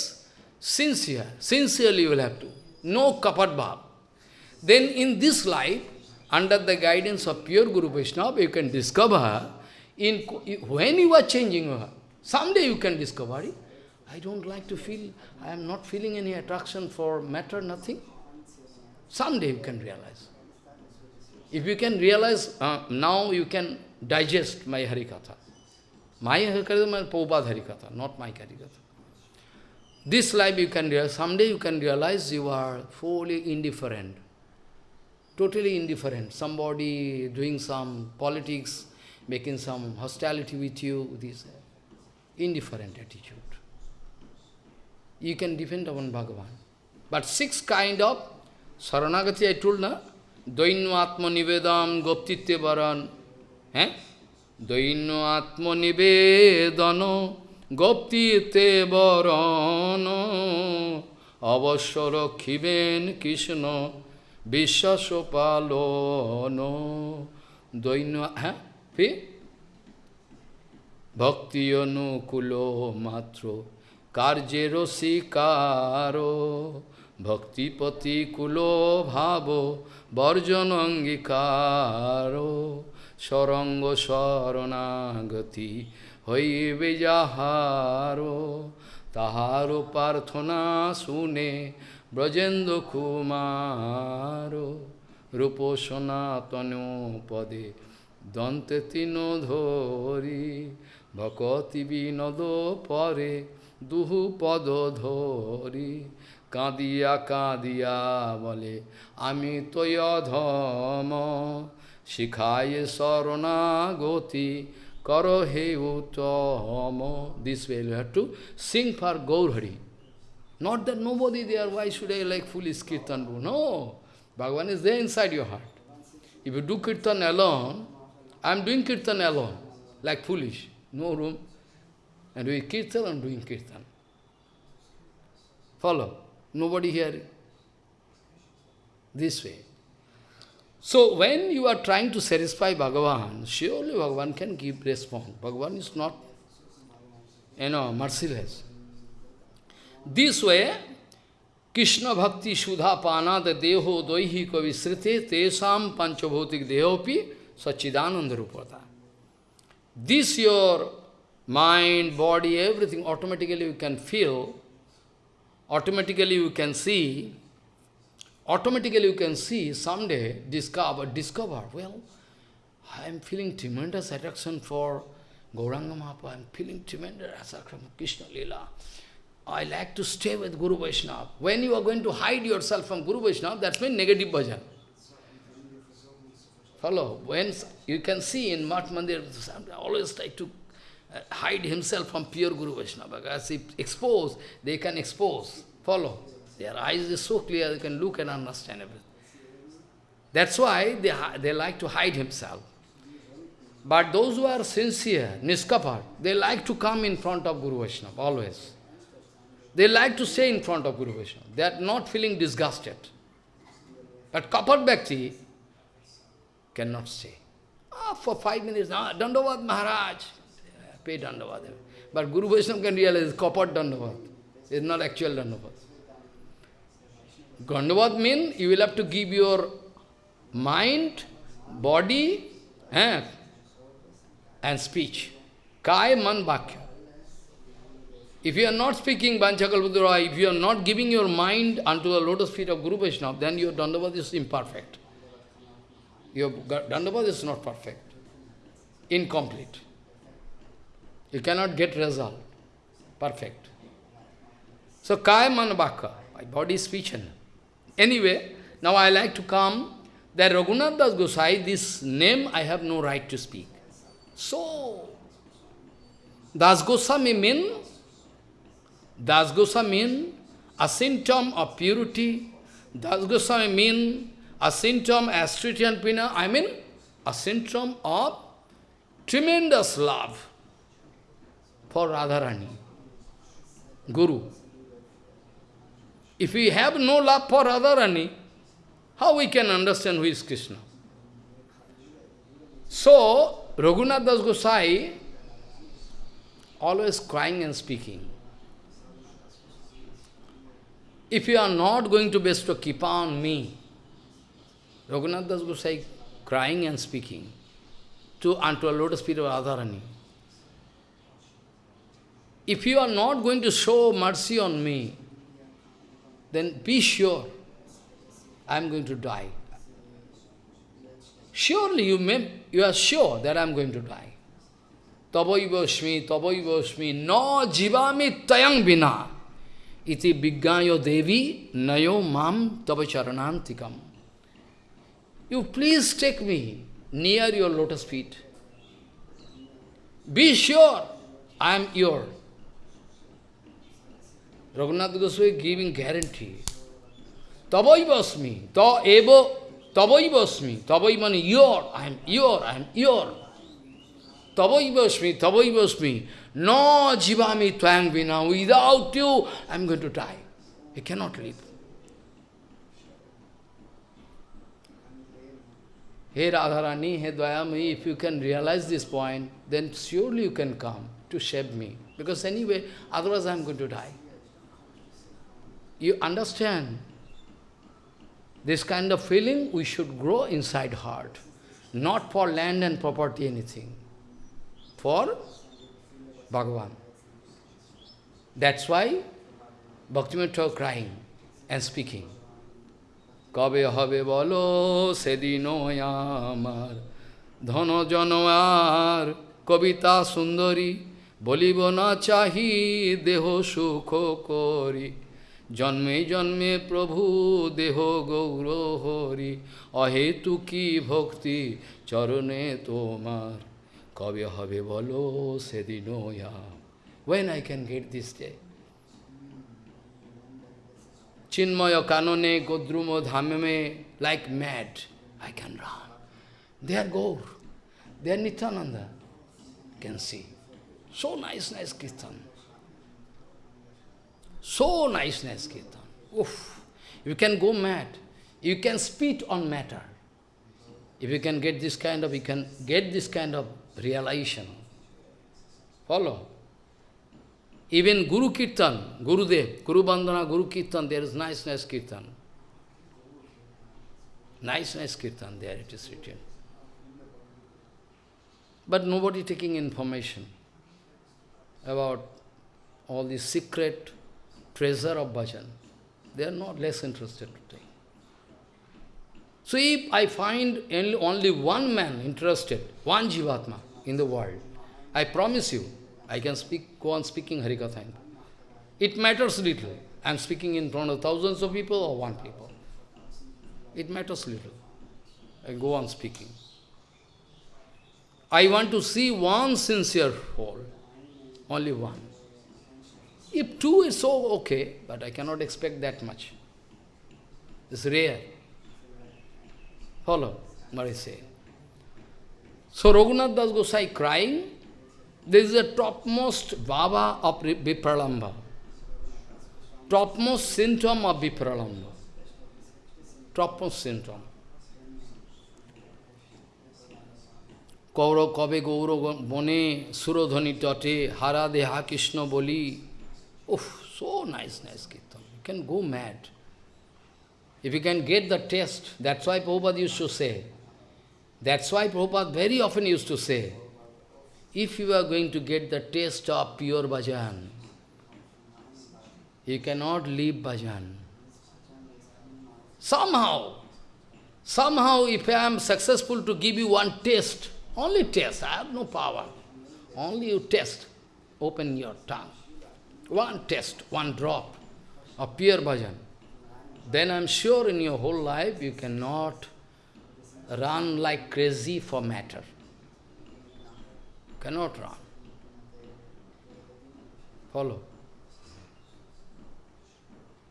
sincere. Sincerely you will have to. No kapat bhav. Then in this life, under the guidance of pure Guru Vaishnava, you can discover, in when you are changing, her. someday you can discover, it. I don't like to feel, I am not feeling any attraction for matter, nothing. Someday you can realize. If you can realize, uh, now you can digest my Harikatha. My Harikatha is Prabhupada Harikatha, not my Harikatha. This life you can realize, someday you can realize you are fully indifferent, totally indifferent. Somebody doing some politics, making some hostility with you, this indifferent attitude. You can depend upon Bhagavan. But six kind of Saranagati I told na, Dainu Atma Nivedam Goptitya Varan. Eh? দৈন্য আত্মনিবেদন, গোপ্তিতে বরণ। অবশ্য রক্ষিবেন কৃষ্ণ বিশ্বাস পালন। দৈন্য হ্যাঁ ফি? ভক্তি অনুকূল মাত্র, কার্যের শিকার ভক্তি প্রতিকূল ভাব বর্জন অঙ্গীকার। সরঙ্গ শরণাগতি হইবে যাহার, তাহার প্রার্থনা শুনে ব্রজেন্দ্র কুমার, রূপ সনাতন পদে দন্তে তিন ধরি, ভকতি বিনোদ পরে দুহু পদ ধরি, কাঁদিয়া কাঁদিয়া বলে, আমি তৈ অধম Shikhaye sarana goti karo he homo. This way you have to sing for Gaurhari. Not that nobody there, why should I like foolish kirtan do? No. Bhagavan is there inside your heart. If you do kirtan alone, I am doing kirtan alone, like foolish, no room. And we kirtan, I am doing kirtan. Follow. Nobody here. This way. So when you are trying to satisfy Bhagavan, surely Bhagavan can give response. Bhagavan is not, you know, merciless. This way, Krishna Bhakti Sudha Panad Deho Doihi Kavisrite Tesam Panchabhotik Dehopi Sachidananda Rupata. This your mind, body, everything automatically you can feel automatically you can see, automatically you can see someday, discover, discover, well, I am feeling tremendous attraction for Gauranga Mahaprabhu, I'm feeling tremendous attraction from Krishna Lila. I like to stay with Guru Vaishnava. When you are going to hide yourself from Guru Vaishnava, that's means negative bhajan. Follow. When you can see in Mat Mandir, always try to uh, hide himself from pure Guru Vaishnava. Because if expose, they can expose. Follow. Their eyes is so clear, they can look and understand everything. That's why they, they like to hide himself. But those who are sincere, niskapat, they like to come in front of Guru Vaishnava, always. They like to stay in front of Guru Vaishnava. They are not feeling disgusted. But Kapat Bhakti cannot stay. Ah, for five minutes, ah, Dandavad Maharaj, pay Dandavad. But Guru Vaishnava can realize Kapat Dandavad. It's not actual Dandavad. Dandavad means you will have to give your mind, body, eh, and speech. Kai man bhakya. If you are not speaking Banchakalpadura, if you are not giving your mind unto the lotus feet of Guru Vaishnava, then your Dandavad is imperfect. Your Dandavad is not perfect, incomplete. You cannot get result, perfect. So, Kaya Manabhaka, my body, speech and... Anyway, now I like to come, that Raghunath Das Gosai, this name I have no right to speak. So, Das Goswami mean, Das Goswami mean a symptom of purity. Das Goswami mean a symptom as Sritian Pina, I mean a symptom of tremendous love for Radharani, Guru. If we have no love for Radharani, how we can understand who is Krishna? So, Raghunath Das Gosai always crying and speaking. If you are not going to bestow Kripa on me, Raghunath Das Gosai crying and speaking to unto a lotus feet of Radharani. If you are not going to show mercy on me, then be sure I am going to die. Surely you may, you are sure that I am going to die. Tavaivasmi, tavaivasmi, no jivami tayang vina. Iti biggayo devi nayo mam tavacharanantikam. You please take me near your lotus feet. Be sure I am your. Raghunath Goswami giving guarantee. Tavaivasmi, ta eva, tavaivasmi, tavai means your, I am your, I am your. Tavaivasmi, tavaivasmi, no jivami twang vina, without you I am going to die. I cannot live. Hey Radharani, hey Dayami, if you can realize this point, then surely you can come to save me. Because anyway, otherwise I am going to die. You understand? This kind of feeling we should grow inside heart. Not for land and property, anything. For Bhagavan. That's why Bhaktivinoda crying and speaking. কবে হবে বলো সেদিন আমার ধন জনয়ার কবিতা সুন্দরী বলিব না চাহি দেহ সুখ করি জন্মে জন্মে প্রভু দেহ গৌর হরি অহেতু কি ভক্তি চরণে তোমার কবে হবে বলো সেদিন When I can get this day? Chinmaya Kanone, Godrumo Dhamame, like mad, I can run. They are Gaur. They are Nityananda. can see. So nice, nice Kirtan. So niceness, nice Kirtan. Oof. You can go mad. You can spit on matter. If you can get this kind of, you can get this kind of realization. Follow? Even Guru Kirtan, Gurudev, Guru Bandhana, Guru Kirtan, there is niceness nice Kirtan. Nice, nice Kirtan, there it is written. But nobody taking information about all the secret treasure of bhajan. They are not less interested to take. So if I find only one man interested, one Jivatma in the world, I promise you, I can speak, go on speaking Harikatha. It matters little. I am speaking in front of thousands of people or one people. It matters little. I go on speaking. I want to see one sincere soul, only one. If two is so okay, but I cannot expect that much. It's rare. Follow what I say. So Raghunath Das Gosai crying, this is the topmost baba of Vipralamba. Topmost symptom of Vipralamba. Topmost symptom. Kaur কবে গৌর বনে সুরধ্বনি তটে হারা দেহা কৃষ্ণ বলি উফ so nice, nice kirtan. You can go mad. If you can get the taste, that's why Prabhupada used to say, that's why Prabhupada very often used to say, if you are going to get the taste of pure bhajan, you cannot leave bhajan. Somehow, somehow if I am successful to give you one taste, only taste, I have no power. Only you test. Open your tongue. One test, one drop of pure bhajan. Then I am sure in your whole life you cannot run like crazy for matter. Cannot run. Follow.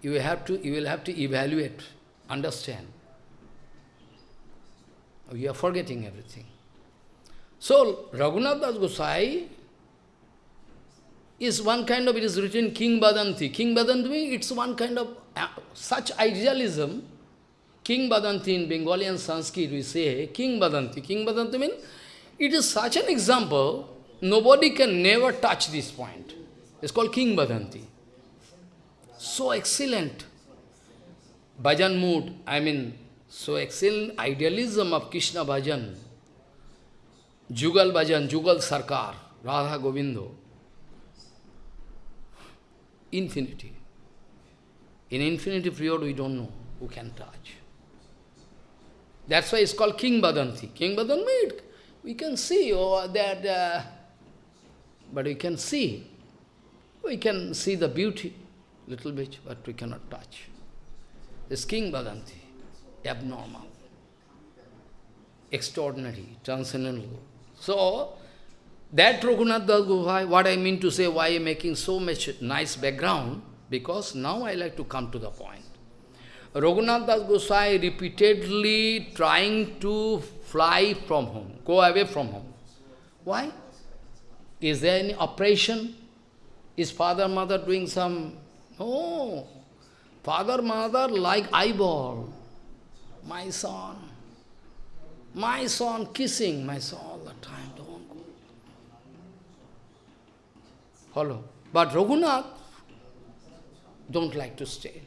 You have to you will have to evaluate, understand. You are forgetting everything. So, Raghunath Das Gosai is one kind of, it is written King Badanti. King Badanti, it's one kind of, uh, such idealism, King Badanti in Bengali and Sanskrit, we say King Badanti. King Badanti means, it is such an example, nobody can never touch this point. It's called King Badanti. So excellent. Bhajan mood, I mean, so excellent idealism of Krishna Bhajan. Jugal Bhajan, Jugal Sarkar, Radha Govindo. Infinity. In infinity period, we don't know who can touch. That's why it's called King Badanti. King Badanti, we can see oh, that, uh, but we can see. We can see the beauty, little bit, but we cannot touch. This King Badanti, abnormal, extraordinary, transcendental. So, that Raghunath Das what I mean to say, why I am making so much nice background, because now I like to come to the point. Raghunath Das repeatedly trying to fly from home, go away from home. Why? Is there any operation? Is father, mother doing some... No. Father, mother like eyeball. My son. My son kissing my son all the time. Don't go. Follow. But Raghunath don't like to stay.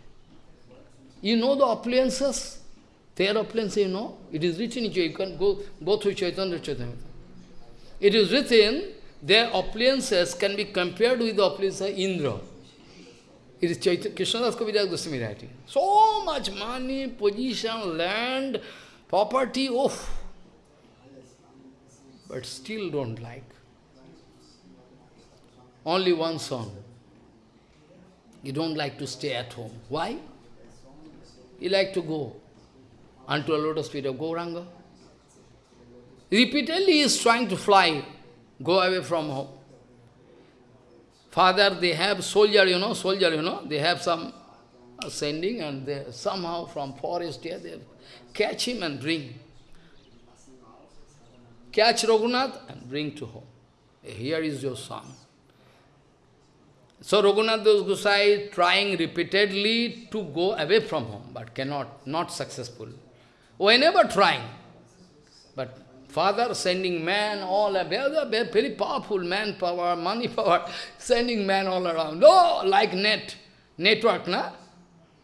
You know the appliances? Their appliances, you know? It is written You can go, go through Chaitanya Chaitanya. It is written, their appliances can be compared with the appliances Indra. It is Krishnadas Kaviraj Goswami writing. So much money, position, land, property, oh, but still don't like. Only one son. You don't like to stay at home. Why? You like to go unto a lotus feet of Gauranga. Repeatedly he is trying to fly, go away from home. Father, they have soldier, you know, soldier, you know, they have some ascending and they somehow from forest here, they catch him and bring. Catch Raghunath and bring to home. Here is your son. So Raghunath Gosai trying repeatedly to go away from home, but cannot, not successful. Whenever trying, but father sending man all, very, very powerful man power, money power, sending man all around. Oh, like net, network, na?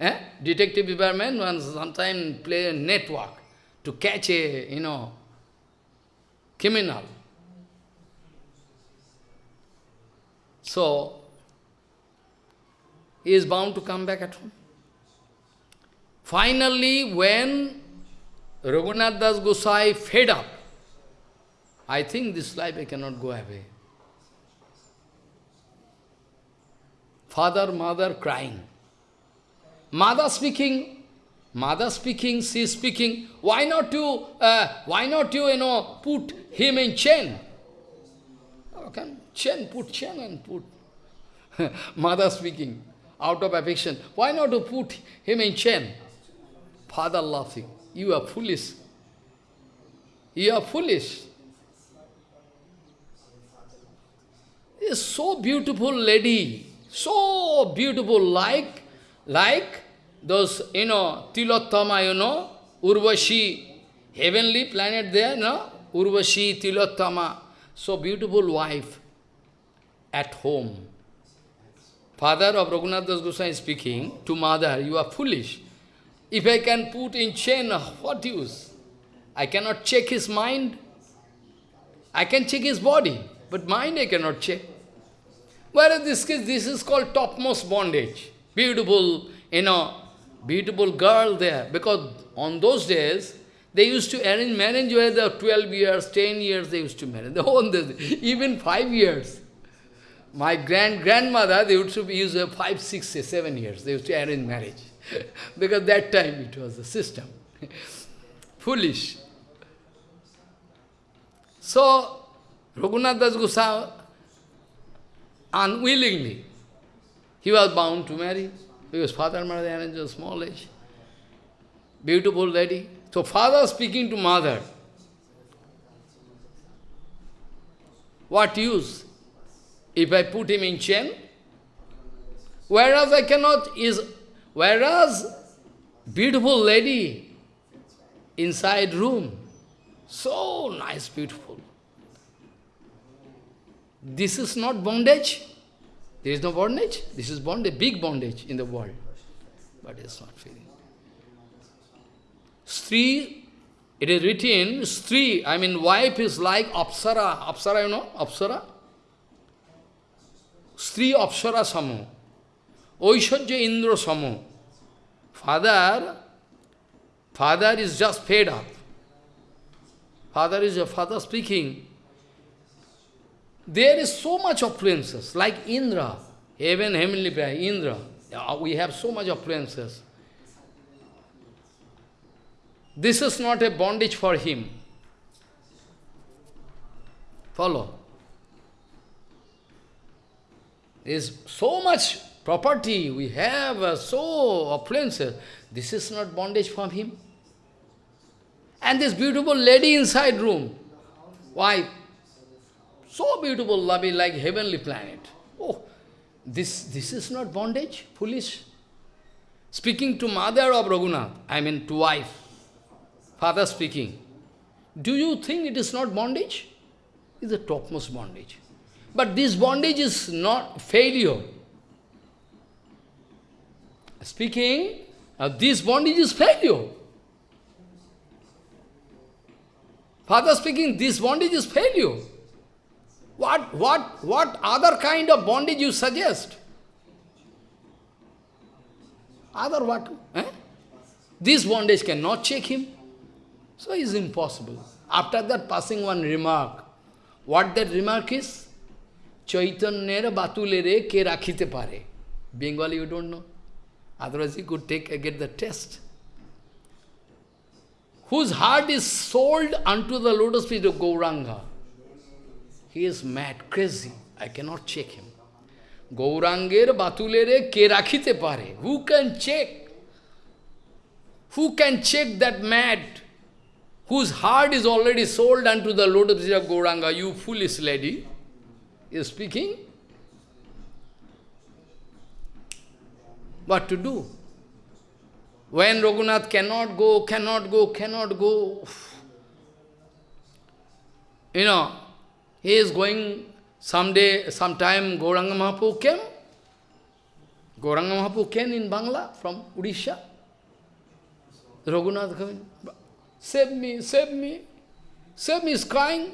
Eh? Detective department once sometimes play a network to catch a, you know, criminal. So, he is bound to come back at home. Finally, when Raghunath Das Gosai fed up, I think this life I cannot go away. Father, mother crying. Mother speaking, mother speaking, she speaking, why not you, uh, why not you, you know, put him in chain? Come, chain, put chain and put. mother speaking out of affection, why not to put him in chain? Father laughing, you are foolish. You are foolish. A so beautiful lady, so beautiful, like, like those, you know, Tilottama, you know, Urvashi, heavenly planet there, no? Urvashi, Tilottama, so beautiful wife at home. Father of Raghunath Das Goswami speaking to mother, you are foolish. If I can put in chain, what use? I cannot check his mind. I can check his body, but mind I cannot check. Whereas this case, this is called topmost bondage. Beautiful, you know, beautiful girl there. Because on those days, they used to arrange marriage where the 12 years, 10 years they used to marry. Even 5 years. My grand-grandmother, they used to use uh, 5, 6, 7 years. They used to arrange marriage. because that time it was the system. Foolish. So, Raghunath Das Goswami, unwillingly, he was bound to marry, because father and mother arranged a small age. Beautiful lady. So father speaking to mother, what use? If I put him in chain, whereas I cannot, is, whereas beautiful lady inside room, so nice, beautiful. This is not bondage. There is no bondage. This is bondage, big bondage in the world. But it's not feeling. Stri, it is written, Stri, I mean wife is like Apsara. Apsara, you know, Apsara? Stri Apsara Samo. Oishajya Indra Samo. Father, father is just fed up. Father is a father speaking. There is so much appliances, like Indra, heaven, heavenly planet, Indra. We have so much appliances. This is not a bondage for him. Follow. Is so much property we have, uh, so appliances. This is not bondage for him. And this beautiful lady inside room. Why? So beautiful, lovely, like heavenly planet. Oh, this, this is not bondage, foolish. Speaking to mother of Raghunath, I mean to wife, father speaking. Do you think it is not bondage? It's the topmost bondage. But this bondage is not failure. Speaking, uh, this bondage is failure. Father speaking, this bondage is failure. What, what, what other kind of bondage you suggest? Other what? Eh? This bondage cannot check him. So it is impossible. After that, passing one remark. What that remark is? Ke rakhite pare. Bengali you don't know. Otherwise you could take get the test. Whose heart is sold unto the lotus feet of Gauranga. He is mad, crazy. I cannot check him. Gauranger batulere ke rakhite pare. Who can check? Who can check that mad? Whose heart is already sold unto the lotus feet of Gauranga? You foolish lady. Is speaking. What to do? When Raghunath cannot go, cannot go, cannot go, you know, he is going someday, sometime Gauranga Mahaprabhu came. Gauranga Mahaprabhu came in Bangla from Odisha. Raghunath coming, save me, save me, save me, is crying.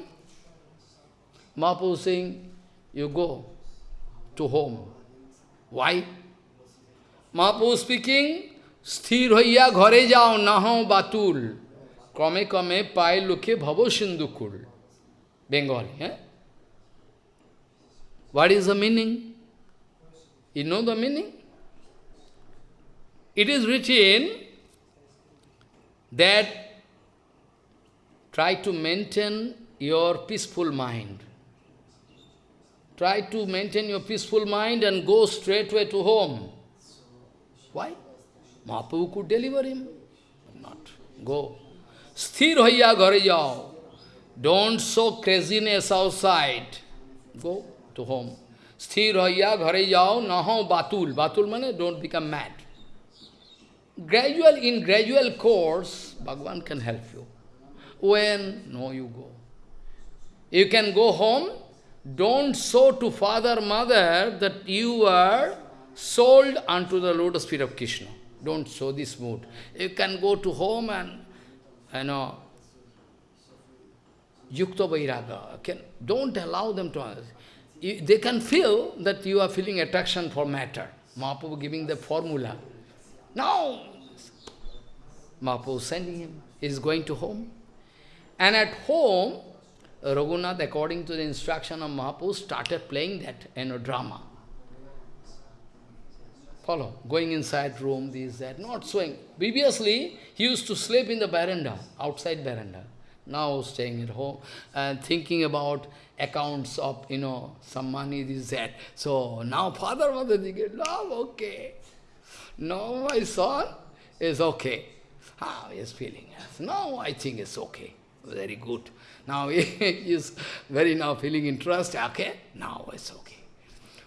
Mahaprabhu saying, you go to home. Why? Mahaprabhu speaking, স্থির হইয়া ঘরে যাও নাহ বাতুল ক্রমে ক্রমে পায়ে লোকে ভব সিন্ধুকুল Bengali. Eh? What is the meaning? You know the meaning? It is written that try to maintain your peaceful mind. Try to maintain your peaceful mind and go straightway to home. Why? Mahaprabhu could deliver him. Not. Go. Sthir hoya ghare jao. Don't show craziness outside. Go to home. Sthir hoya ghare jao naho batul. Batul means don't become mad. Gradual, in gradual course, Bhagavan can help you. When? No, you go. You can go home, don't show to father, mother that you are sold unto the lotus feet of Krishna. Don't show this mood. You can go to home and, you know, yukta vairaga. Don't allow them to... You, they can feel that you are feeling attraction for matter. Mahaprabhu giving the formula. Now, Mahaprabhu sending him. He is going to home. And at home, Raghunath, according to the instruction of Mahaprabhu, started playing that you know, drama. Follow. Going inside room, this, that, not showing. Previously, he used to sleep in the veranda, outside veranda. Now staying at home and thinking about accounts of, you know, some money, this, that. So now father, mother, get, love, okay. Now my son is okay. Ah, he is feeling, yes. Now I think it's okay. Very good. Now he is very now feeling interest, okay? Now it's okay.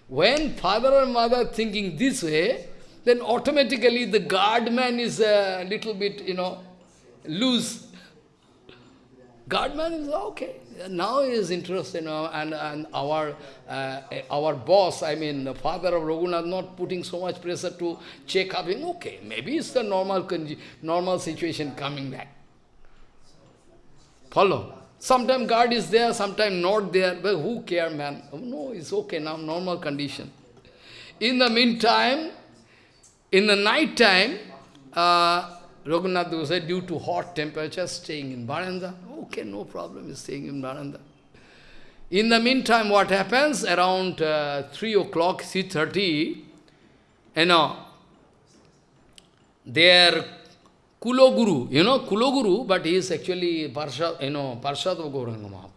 When father and mother thinking this way, then automatically the guardman is a little bit, you know, loose. Guardman is okay. Now he is interested, you know, and, and our, uh, our boss, I mean, the father of Raghunath, not putting so much pressure to check up him. Okay, maybe it's the normal, normal situation coming back. Follow? Sometimes God is there, sometimes not there, but who care, man? Oh, no, it's okay now, normal condition. In the meantime, in the night time, uh, Raghunath said, due to hot temperature, staying in Baranda. Okay, no problem, he's staying in Baranda. In the meantime, what happens? Around uh, 3 o'clock, 3.30, you know, their Kuloguru, you know, Kuloguru, but he is actually Parshad, you know, Parshad of Gauranga Mahaprabhu.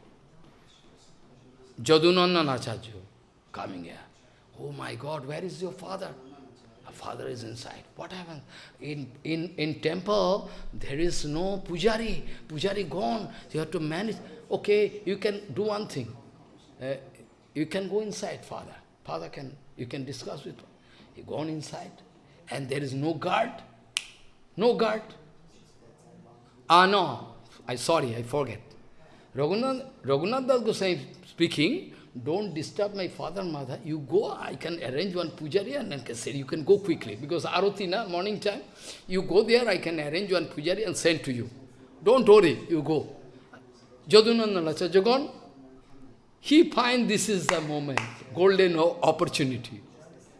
Jadunandan Acharya coming here. Oh my God, where is your father? A father is inside. What happened? In, in, in temple, there is no pujari. Pujari gone. You have to manage. Okay, you can do one thing. Uh, you can go inside, father. Father can, you can discuss with him. He gone inside. And there is no guard. No guard. Ah, no. I sorry, I forget. Raghunath, Raghunath Das Goswami speaking, don't disturb my father and mother. You go, I can arrange one pujari and then can say, you can go quickly. Because Arati, na, morning time, you go there, I can arrange one pujari and send to you. Don't worry, you go. Jadunandan Achajagon, he find this is the moment, golden opportunity.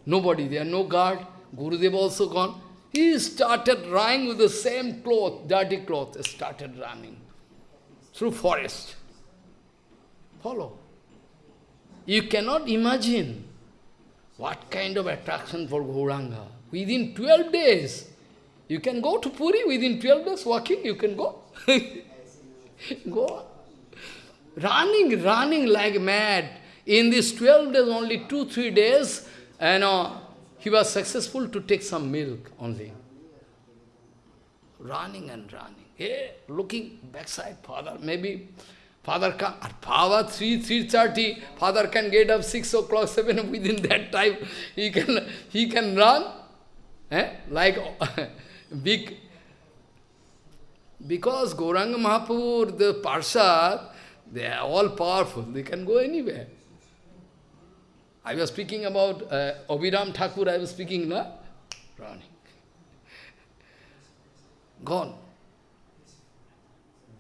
Nobody there, no guard. Gurudev also gone. He started running with the same cloth, dirty cloth, started running through forest. Follow. You cannot imagine what kind of attraction for Gauranga. Within 12 days, you can go to Puri within 12 days walking, you can go. go. Running, running like mad. In these 12 days, only 2-3 days, you know, he was successful to take some milk only. Running and running. Hey, looking backside, father, maybe father can, at power 3, 3.30, father can get up 6 o'clock, 7 within that time, he can, he can run, eh? like big, because Gauranga Mahaprabhu, the Parshad, they are all powerful, they can go anywhere. I was speaking about uh, Abhiram Thakur, I was speaking, na? Running. Gone.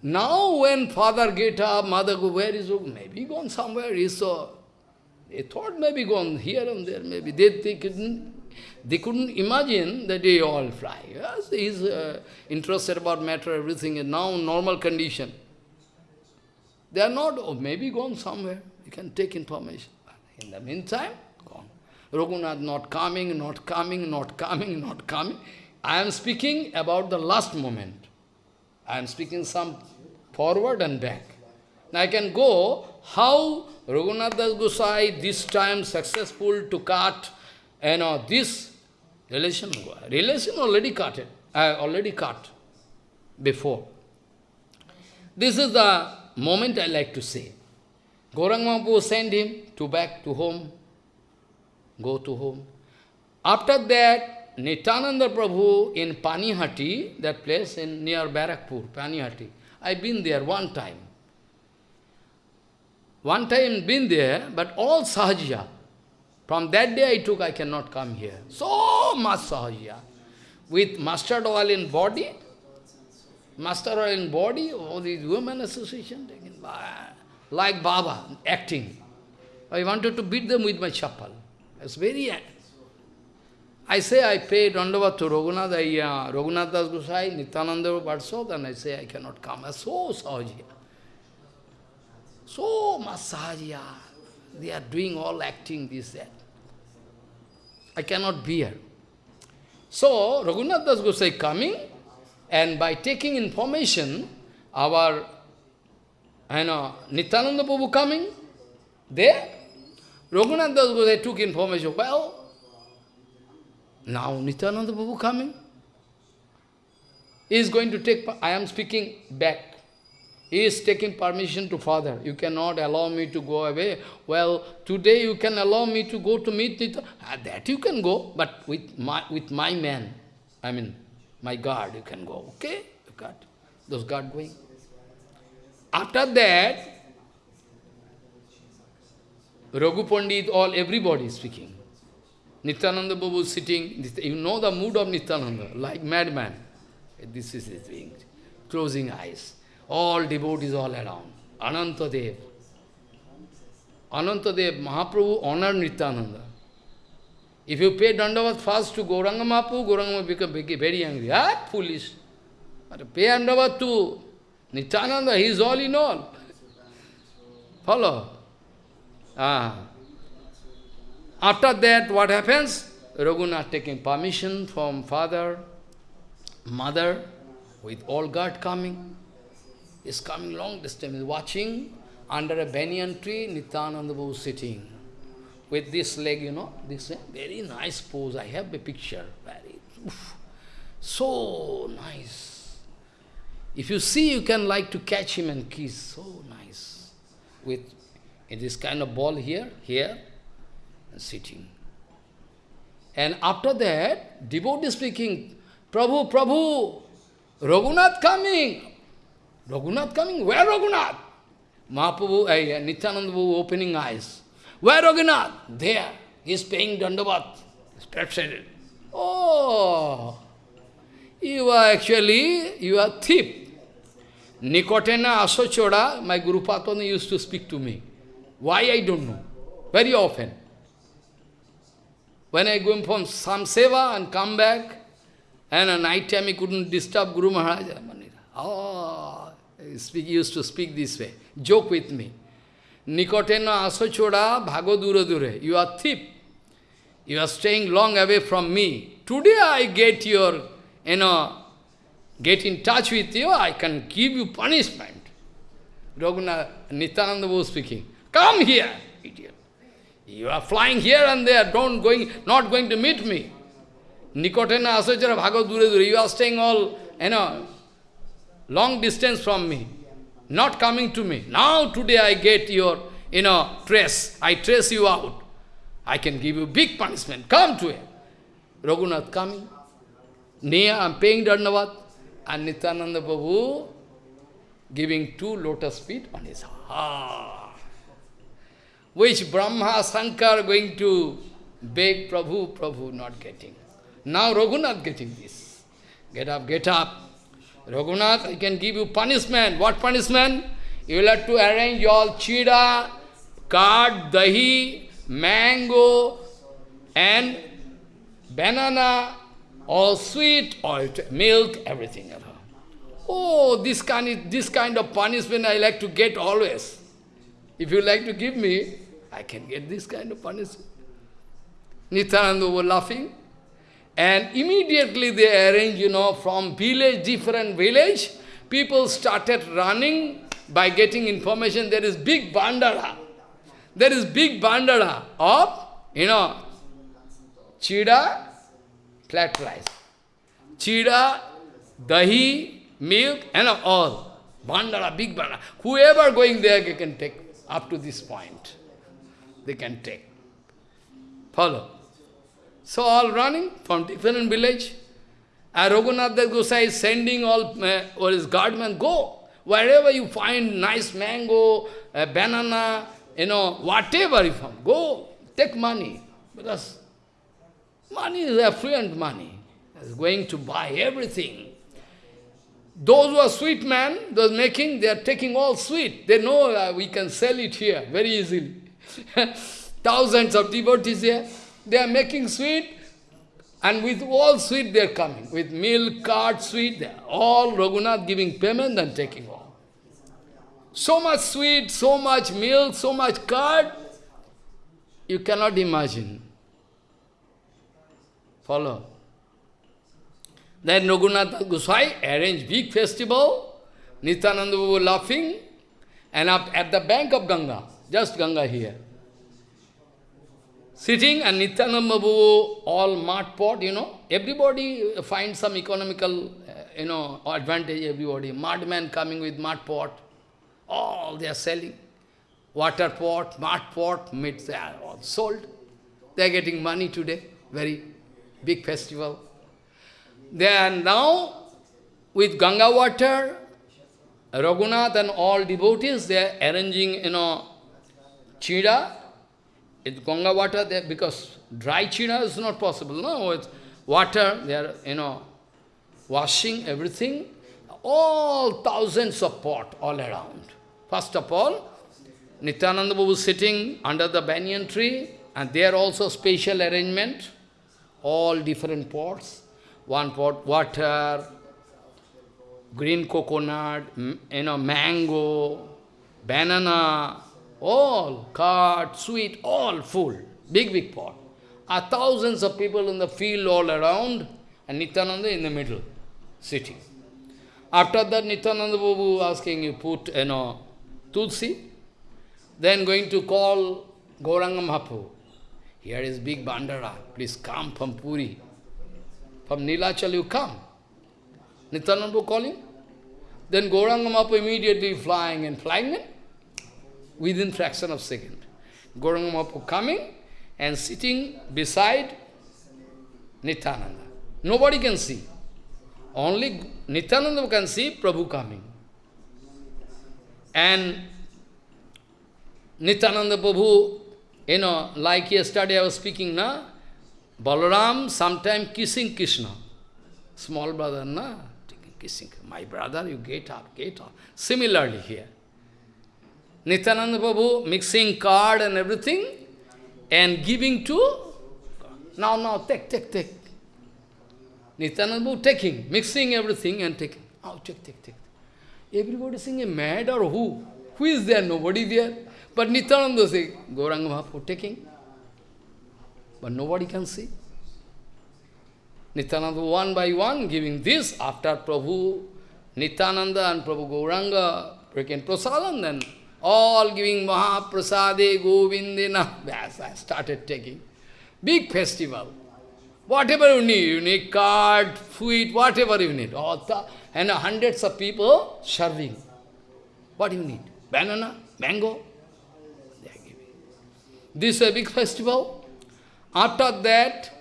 Now when father get up, mother go, where is he? Maybe gone somewhere. He saw. They thought maybe gone here and there, maybe. They, they, couldn't, they couldn't imagine that they all fly. Yes, he's uh, interested about matter, everything is now normal condition. They are not, oh, maybe gone somewhere. You can take information. In the meantime, gone. Raghunath not coming, not coming, not coming, not coming. I am speaking about the last moment. I am speaking some forward and back. Now I can go how Raghunath Das Gosai this time successful to cut you know, this relation. Relation already cut it. I already cut before. This is the moment I like to say. Gaurang Mahaprabhu sent him to back to home, go to home. After that, Nityananda Prabhu in Panihati, that place in near Barakpur, Panihati, I've been there one time. One time been there, but all Sahajya. From that day I took, I cannot come here. So much Sahajya. With mustard oil in body, mustard oil in body, all these women association like Baba, acting. I wanted to beat them with my chapel. It's very... I say I pay Dandavat to Raghunath, I, uh, Raghunath Das Gosai, Nityananda Parsod, and I say I cannot come. I'm so sahajya. So much. They are doing all acting, this, that. I cannot bear. So, Raghunath Das Gosai coming, and by taking information, our I know, Nityananda Prabhu coming, there, Raghunath Das Gosai took information, well, now Nityananda Prabhu coming, he is going to take, I am speaking back, he is taking permission to father, you cannot allow me to go away, well, today you can allow me to go to meet Nityananda, ah, that you can go, but with my, with my man, I mean, my guard, you can go, okay, you got those guard going. After that, Raghu Pandit, all, everybody is speaking. Nityananda Babu sitting, you know the mood of Nityananda, like madman. This is his thing, closing eyes. All devotees all around. Anantadev. Anantadev, Mahaprabhu honored Nityananda. If you pay Dandavat first to Gauranga Mahaprabhu, Gauranga become very angry. Ah, foolish. But pay Dandavat to Nityananda, he is all in all. Follow? Ah. After that, what happens? Raghunath taking permission from father, mother, with all guard coming. Is coming long distance, is watching under a banyan tree, Nityananda was sitting. With this leg, you know, this very nice pose. I have a picture. Very, oof, so nice. If you see, you can like to catch him and kiss. So nice. With in this kind of ball here, here, sitting. And after that, devotee speaking, Prabhu, Prabhu, Raghunath coming. Raghunath coming? Where Raghunath? Mahaprabhu, uh, Nityananda opening eyes. Where Raghunath? There. He is paying Dandavat. Oh, you are actually, you are thief. Nikotena Asochoda, my Guru Patana used to speak to me. Why I don't know. Very often. When I go from some seva and come back, and at night time he couldn't disturb Guru Maharaj. Oh, ah, he used to speak this way. Joke with me. Nikotena asochoda bhago dure dure. You are thief. You are staying long away from me. Today I get your, you know, get in touch with you, I can give you punishment. Raghunath, Nityananda was speaking. Come here, idiot. You are flying here and there, don't going, not going to meet me. Nikotena asachara bhago dure dure. You are staying all, you know, long distance from me. Not coming to me. Now today I get your, you know, trace. I trace you out. I can give you big punishment. Come to him. Raghunath coming. Near, I am paying Dandavat and Nityananda Babu giving two lotus feet on his heart. Which Brahma, Shankar going to beg Prabhu, Prabhu not getting. Now Raghunath getting this. Get up, get up. Raghunath, I can give you punishment. What punishment? You will have to arrange all chida, card, dahi, mango, and banana, all sweet, all milk, everything. Oh, this kind, this kind of punishment I like to get always. If you like to give me, I can get this kind of punishment. Nityananda were laughing. And immediately they arranged, you know, from village, different village, people started running by getting information there is big bandara. There is big bandara of, you know, chida, flat rice. Chida, dahi, milk, and all. Bandara, big bandara. Whoever going there, can take up to this point. They can take. Follow. So all running from different village. And Gosai is sending all, uh, or his guardmen, go. Wherever you find nice mango, uh, banana, you know, whatever you find, go, take money. Because money is affluent money. It's going to buy everything. Those who are sweet men, those making, they are taking all sweet. They know uh, we can sell it here very easily. Thousands of devotees here. They are making sweet, and with all sweet they are coming. With milk, curd, sweet, all Raghunath giving payment and taking all. So much sweet, so much milk, so much curd, you cannot imagine. Follow. Then Raghunath Gosai arranged big festival, Nityananda were laughing, and up at the bank of Ganga, just Ganga here. Sitting and Nityananda Babu, all mud pot, you know, everybody finds some economical, uh, you know, advantage, everybody. Mud man coming with mud pot, all they are selling. Water pot, mud pot, meat, they are all sold. They are getting money today, very big festival. They are now, with Ganga water, Raghunath and all devotees, they are arranging, you know, chida, it's Ganga water, there because dry china is not possible. No, it's water, they are, you know, washing everything. All thousands of pot all around. First of all, Nityananda Babu sitting under the banyan tree, and there also special arrangement, all different pots. One pot water, green coconut, you know, mango, banana, all, curd, sweet, all full, big, big pot. Are thousands of people in the field all around, and Nityananda in the middle, sitting. After that, Nityananda Babu asking you put, you know, Tulsi, then going to call Gauranga Mahaprabhu. Here is big Bandara, please come from Puri. From Nilachal you come. Nityananda calling. Then Gauranga Mahaprabhu immediately flying and flying in within fraction of second. Gauranga Mahaprabhu coming and sitting beside Nityananda. Nobody can see. Only Nityananda can see Prabhu coming. And Nityananda Prabhu, you know, like yesterday I was speaking, na? Balaram sometime kissing Krishna. Small brother, na? Kissing. My brother, you get up, get up. Similarly here. Nityananda Prabhu mixing card and everything and giving to, now, now, take, take, take. Nityananda Prabhu taking, mixing everything and taking. Oh, take, take, take. Everybody saying, mad or who? Who is there? Nobody there. But Nityananda say, Gauranga Mahaprabhu taking. But nobody can see. Nityananda one by one giving this after Prabhu, Nityananda and Prabhu Gauranga taking prasadam, then all giving Mahaprasade, Govindina. Yes, I started taking. Big festival. Whatever you need, you need card, sweet, whatever you need. All the, and hundreds of people serving. What you need? Banana, mango? They are giving. This is a big festival. After that,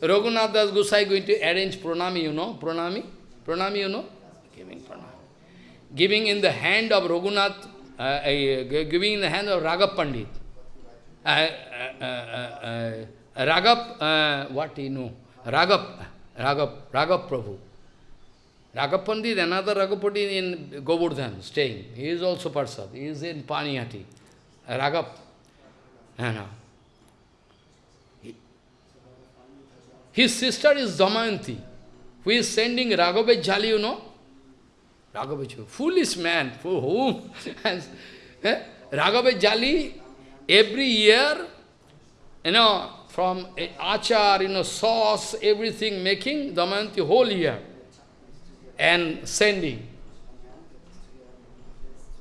Raghunath Das Gosai going to arrange pranami, you know, pranami? Pranami, you know? Giving pranami. Giving in the hand of Raghunath uh, uh, giving in the hand of Raghav Pandit. Uh, uh, uh, Raghav, what you know? Raghav, Raghav, Raghav Prabhu. Raghav Pandit, another Raghav Pandit in Govardhan, staying. He is also Parsad. He is in Panihati. Raghav. No. His sister is Damayanti, who is sending Raghav Jali, you know? Raghavacharya, foolish man, for whom? eh? Raghavacharya, every year, you know, from achar, you know, sauce, everything making Damayanti whole year and sending.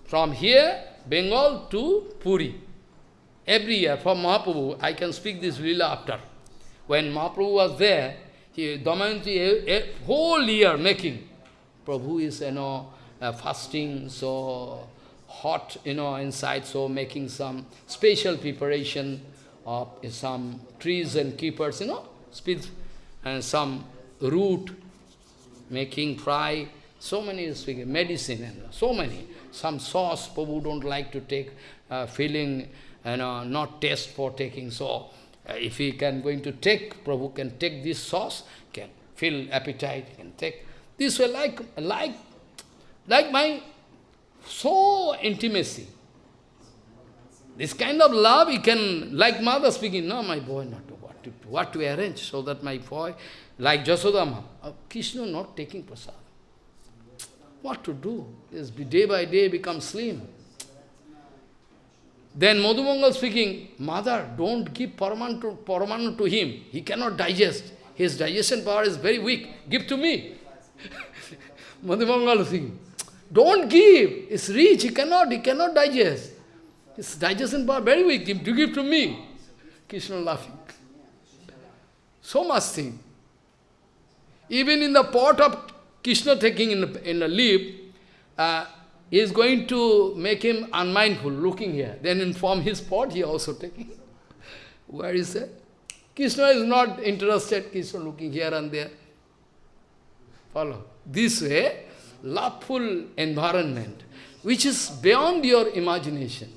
From here, Bengal to Puri. Every year, from Mahaprabhu, I can speak this lila after. When Mahaprabhu was there, he, Damayanti, a, a whole year making. Prabhu is, you know, uh, fasting, so hot, you know, inside, so making some special preparation of some trees and keepers, you know, and some root, making fry, so many medicine, and so many. Some sauce, Prabhu don't like to take, uh, feeling, you know, not taste for taking, so uh, if he can going to take, Prabhu can take this sauce, can feel appetite, can take. This way like, like, like my so intimacy. This kind of love, you can, like mother speaking, no, my boy, not what to, what to arrange, so that my boy, like Jasodama, uh, Krishna not taking prasad. What to do? Is day by day become slim. Then Madhumangal speaking, Mother, don't give Paramanna to, Paramanna to him. He cannot digest. His digestion power is very weak. Give to me. Madhumangal speaking, don't give. It's rich. He cannot, he cannot digest. His digestion power very weak. Give, to give to me. Krishna laughing. So much thing. Even in the pot of Krishna taking in the, in the leaf, uh, he is going to make him unmindful, looking here. Then inform his pot, he also taking. Where is that? Krishna is not interested, Krishna looking here and there. Follow. This way, loveful environment, which is beyond your imagination.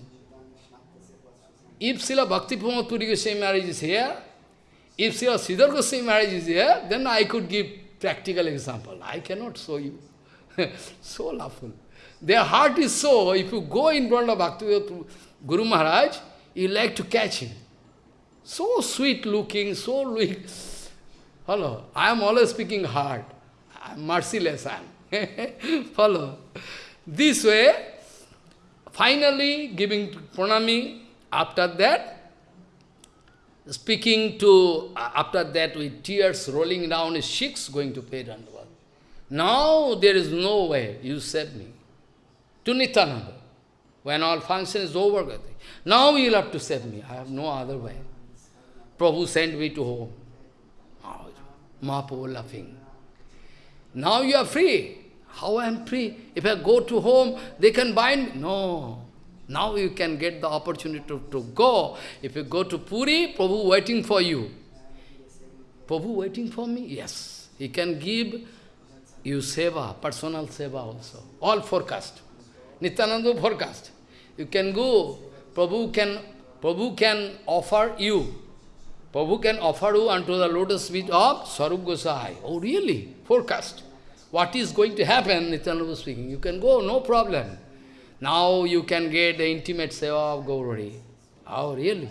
If Srila Bhakti Pramod Puri Goswami marriage is here, if Srila Sridhar Goswami marriage is here, then I could give practical example. I cannot show you. so loveful. Their heart is so, if you go in front of Bhakti Guru Maharaj, you like to catch him. So sweet looking, so weak. Hello, I am always speaking hard. I am merciless. Follow. This way, finally giving pranami, after that, speaking to, uh, after that with tears rolling down his cheeks, going to pay Dandavad. Now there is no way, you save me. To Nityananda. When all function is over, now you will have to save me. I have no other way. Prabhu sent me to home. Oh, Mahaprabhu laughing. Now you are free. How I am free? If I go to home, they can bind me. No. Now you can get the opportunity to, to go. If you go to Puri, Prabhu waiting for you. Prabhu waiting for me? Yes. He can give you seva, personal seva also. All forecast. Nityananda forecast. You can go. Prabhu can, Prabhu can offer you. Prabhu can offer you unto the lotus feet of Sarup Gosai. Oh really? Forecast. What is going to happen, Nityananda speaking. You can go, no problem. Now you can get the intimate seva of Gaurari. Oh, really?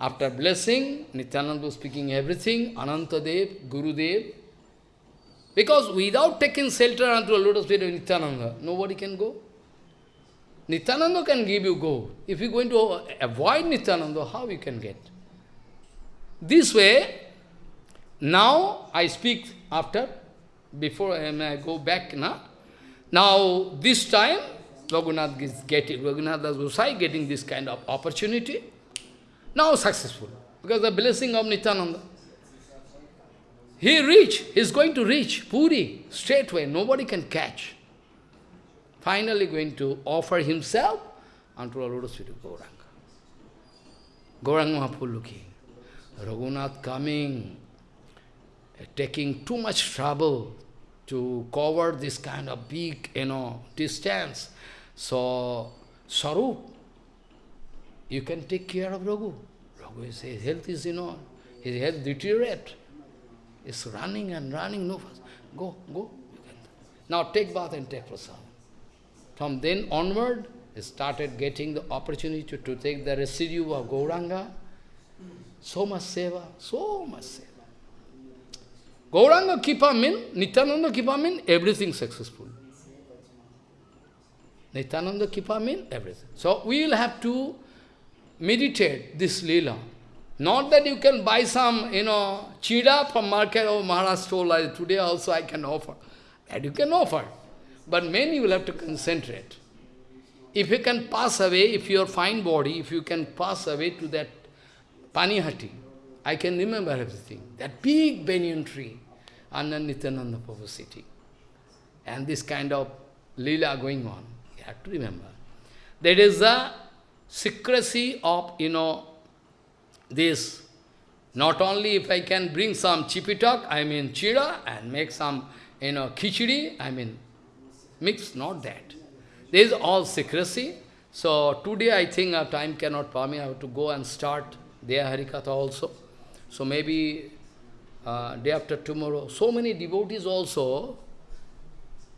After blessing, Nityananda speaking everything, Anantadev, Gurudev. Because without taking shelter unto a lotus feet of Nityananda, nobody can go. Nityananda can give you go. If you're going to avoid Nityananda, how you can get? This way, now I speak after, before I go back now. Now, this time, Raghunath is getting, Raghunath Gosai getting this kind of opportunity. Now successful, because the blessing of Nityananda. He reach, he is going to reach Puri straightway, nobody can catch. Finally going to offer himself unto lotus feet of Gauranga. Gauranga Mahaprabhu looking. Raghunath coming, taking too much trouble to cover this kind of big, you know, distance. So, Sarup, you can take care of Raghu. Raghu, his health is, you know, his health deteriorate. It's running and running, no fast. Go, go. Now take bath and take prasad. From then onward, he started getting the opportunity to, to take the residue of Gauranga. So much seva, so much seva. Gauranga Kripa mean, Nityananda Kripa mean everything successful. Nityananda Kripa mean everything. So we will have to meditate this lila. Not that you can buy some, you know, chida from market or Maharaj told like today also I can offer. That you can offer. But you will have to concentrate. If you can pass away, if your fine body, if you can pass away to that Panihati, I can remember everything. That big banyan tree under Nityananda Prabhu city. And this kind of lila going on. You have to remember. That is the secrecy of, you know, this. Not only if I can bring some chipitak, I mean chira, and make some, you know, khichdi, I mean, mix, not that. There is all secrecy. So today I think our time cannot permit, I have to go and start their Harikatha also. So maybe uh, day after tomorrow, so many devotees also,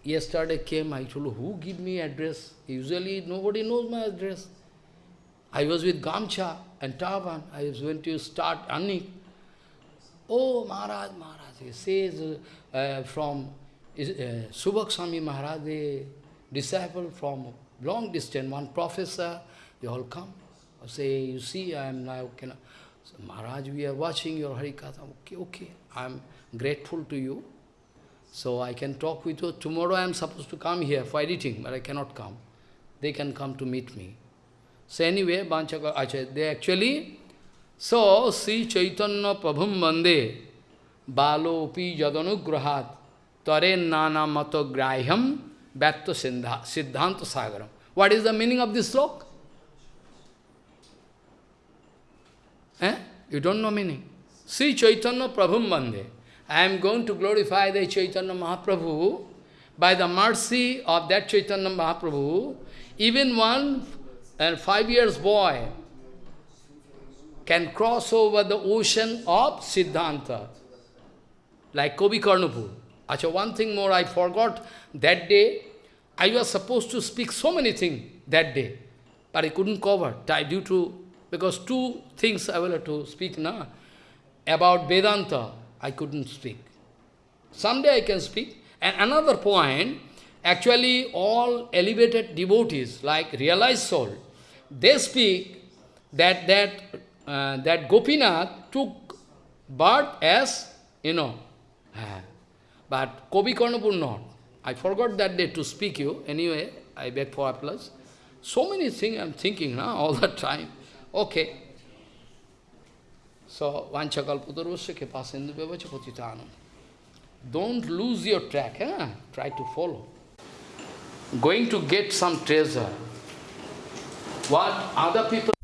yesterday came, I told, who give me address? Usually nobody knows my address. I was with Gamcha and Tavan. I was going to start earning. Oh, Maharaj, Maharaj, he says uh, from uh, Subhak Swami Maharaj, the disciple from long distance, one professor, they all come. I say, you see, I am now, cannot. So, Maharaj, we are watching your Harikatha. Okay, okay, I am grateful to you. So I can talk with you. Tomorrow I am supposed to come here for editing, but I cannot come. They can come to meet me. So anyway, Banchaka Acharya, they actually, so Sri Chaitanya Prabhum Bande, Balo Pi Jadanugrahat, Tare Nana Mato Graham, Bhatto Siddhanta Sagaram. What is the meaning of this slok? Eh? You don't know meaning. Sri Chaitanya Prabhum Bande. I am going to glorify the Chaitanya Mahaprabhu. By the mercy of that Chaitanya Mahaprabhu, even one and five years boy can cross over the ocean of Siddhanta, like Kobi Karnapur. Achha, one thing more I forgot, that day I was supposed to speak so many things that day, but I couldn't cover due to, because two things I will have to speak now. About Vedanta, I couldn't speak. Someday I can speak. And another point, actually all elevated devotees, like realized soul, they speak that that uh, that Gopinath took birth as, you know, uh, but Kobi Karnapur not. I forgot that day to speak you. Anyway, I beg for applause. So many things I'm thinking now all the time. Okay. So, Vanchakalputarvasya kepasindu bevacha patitanam. Don't lose your track, try to follow. Going to get some treasure. What other people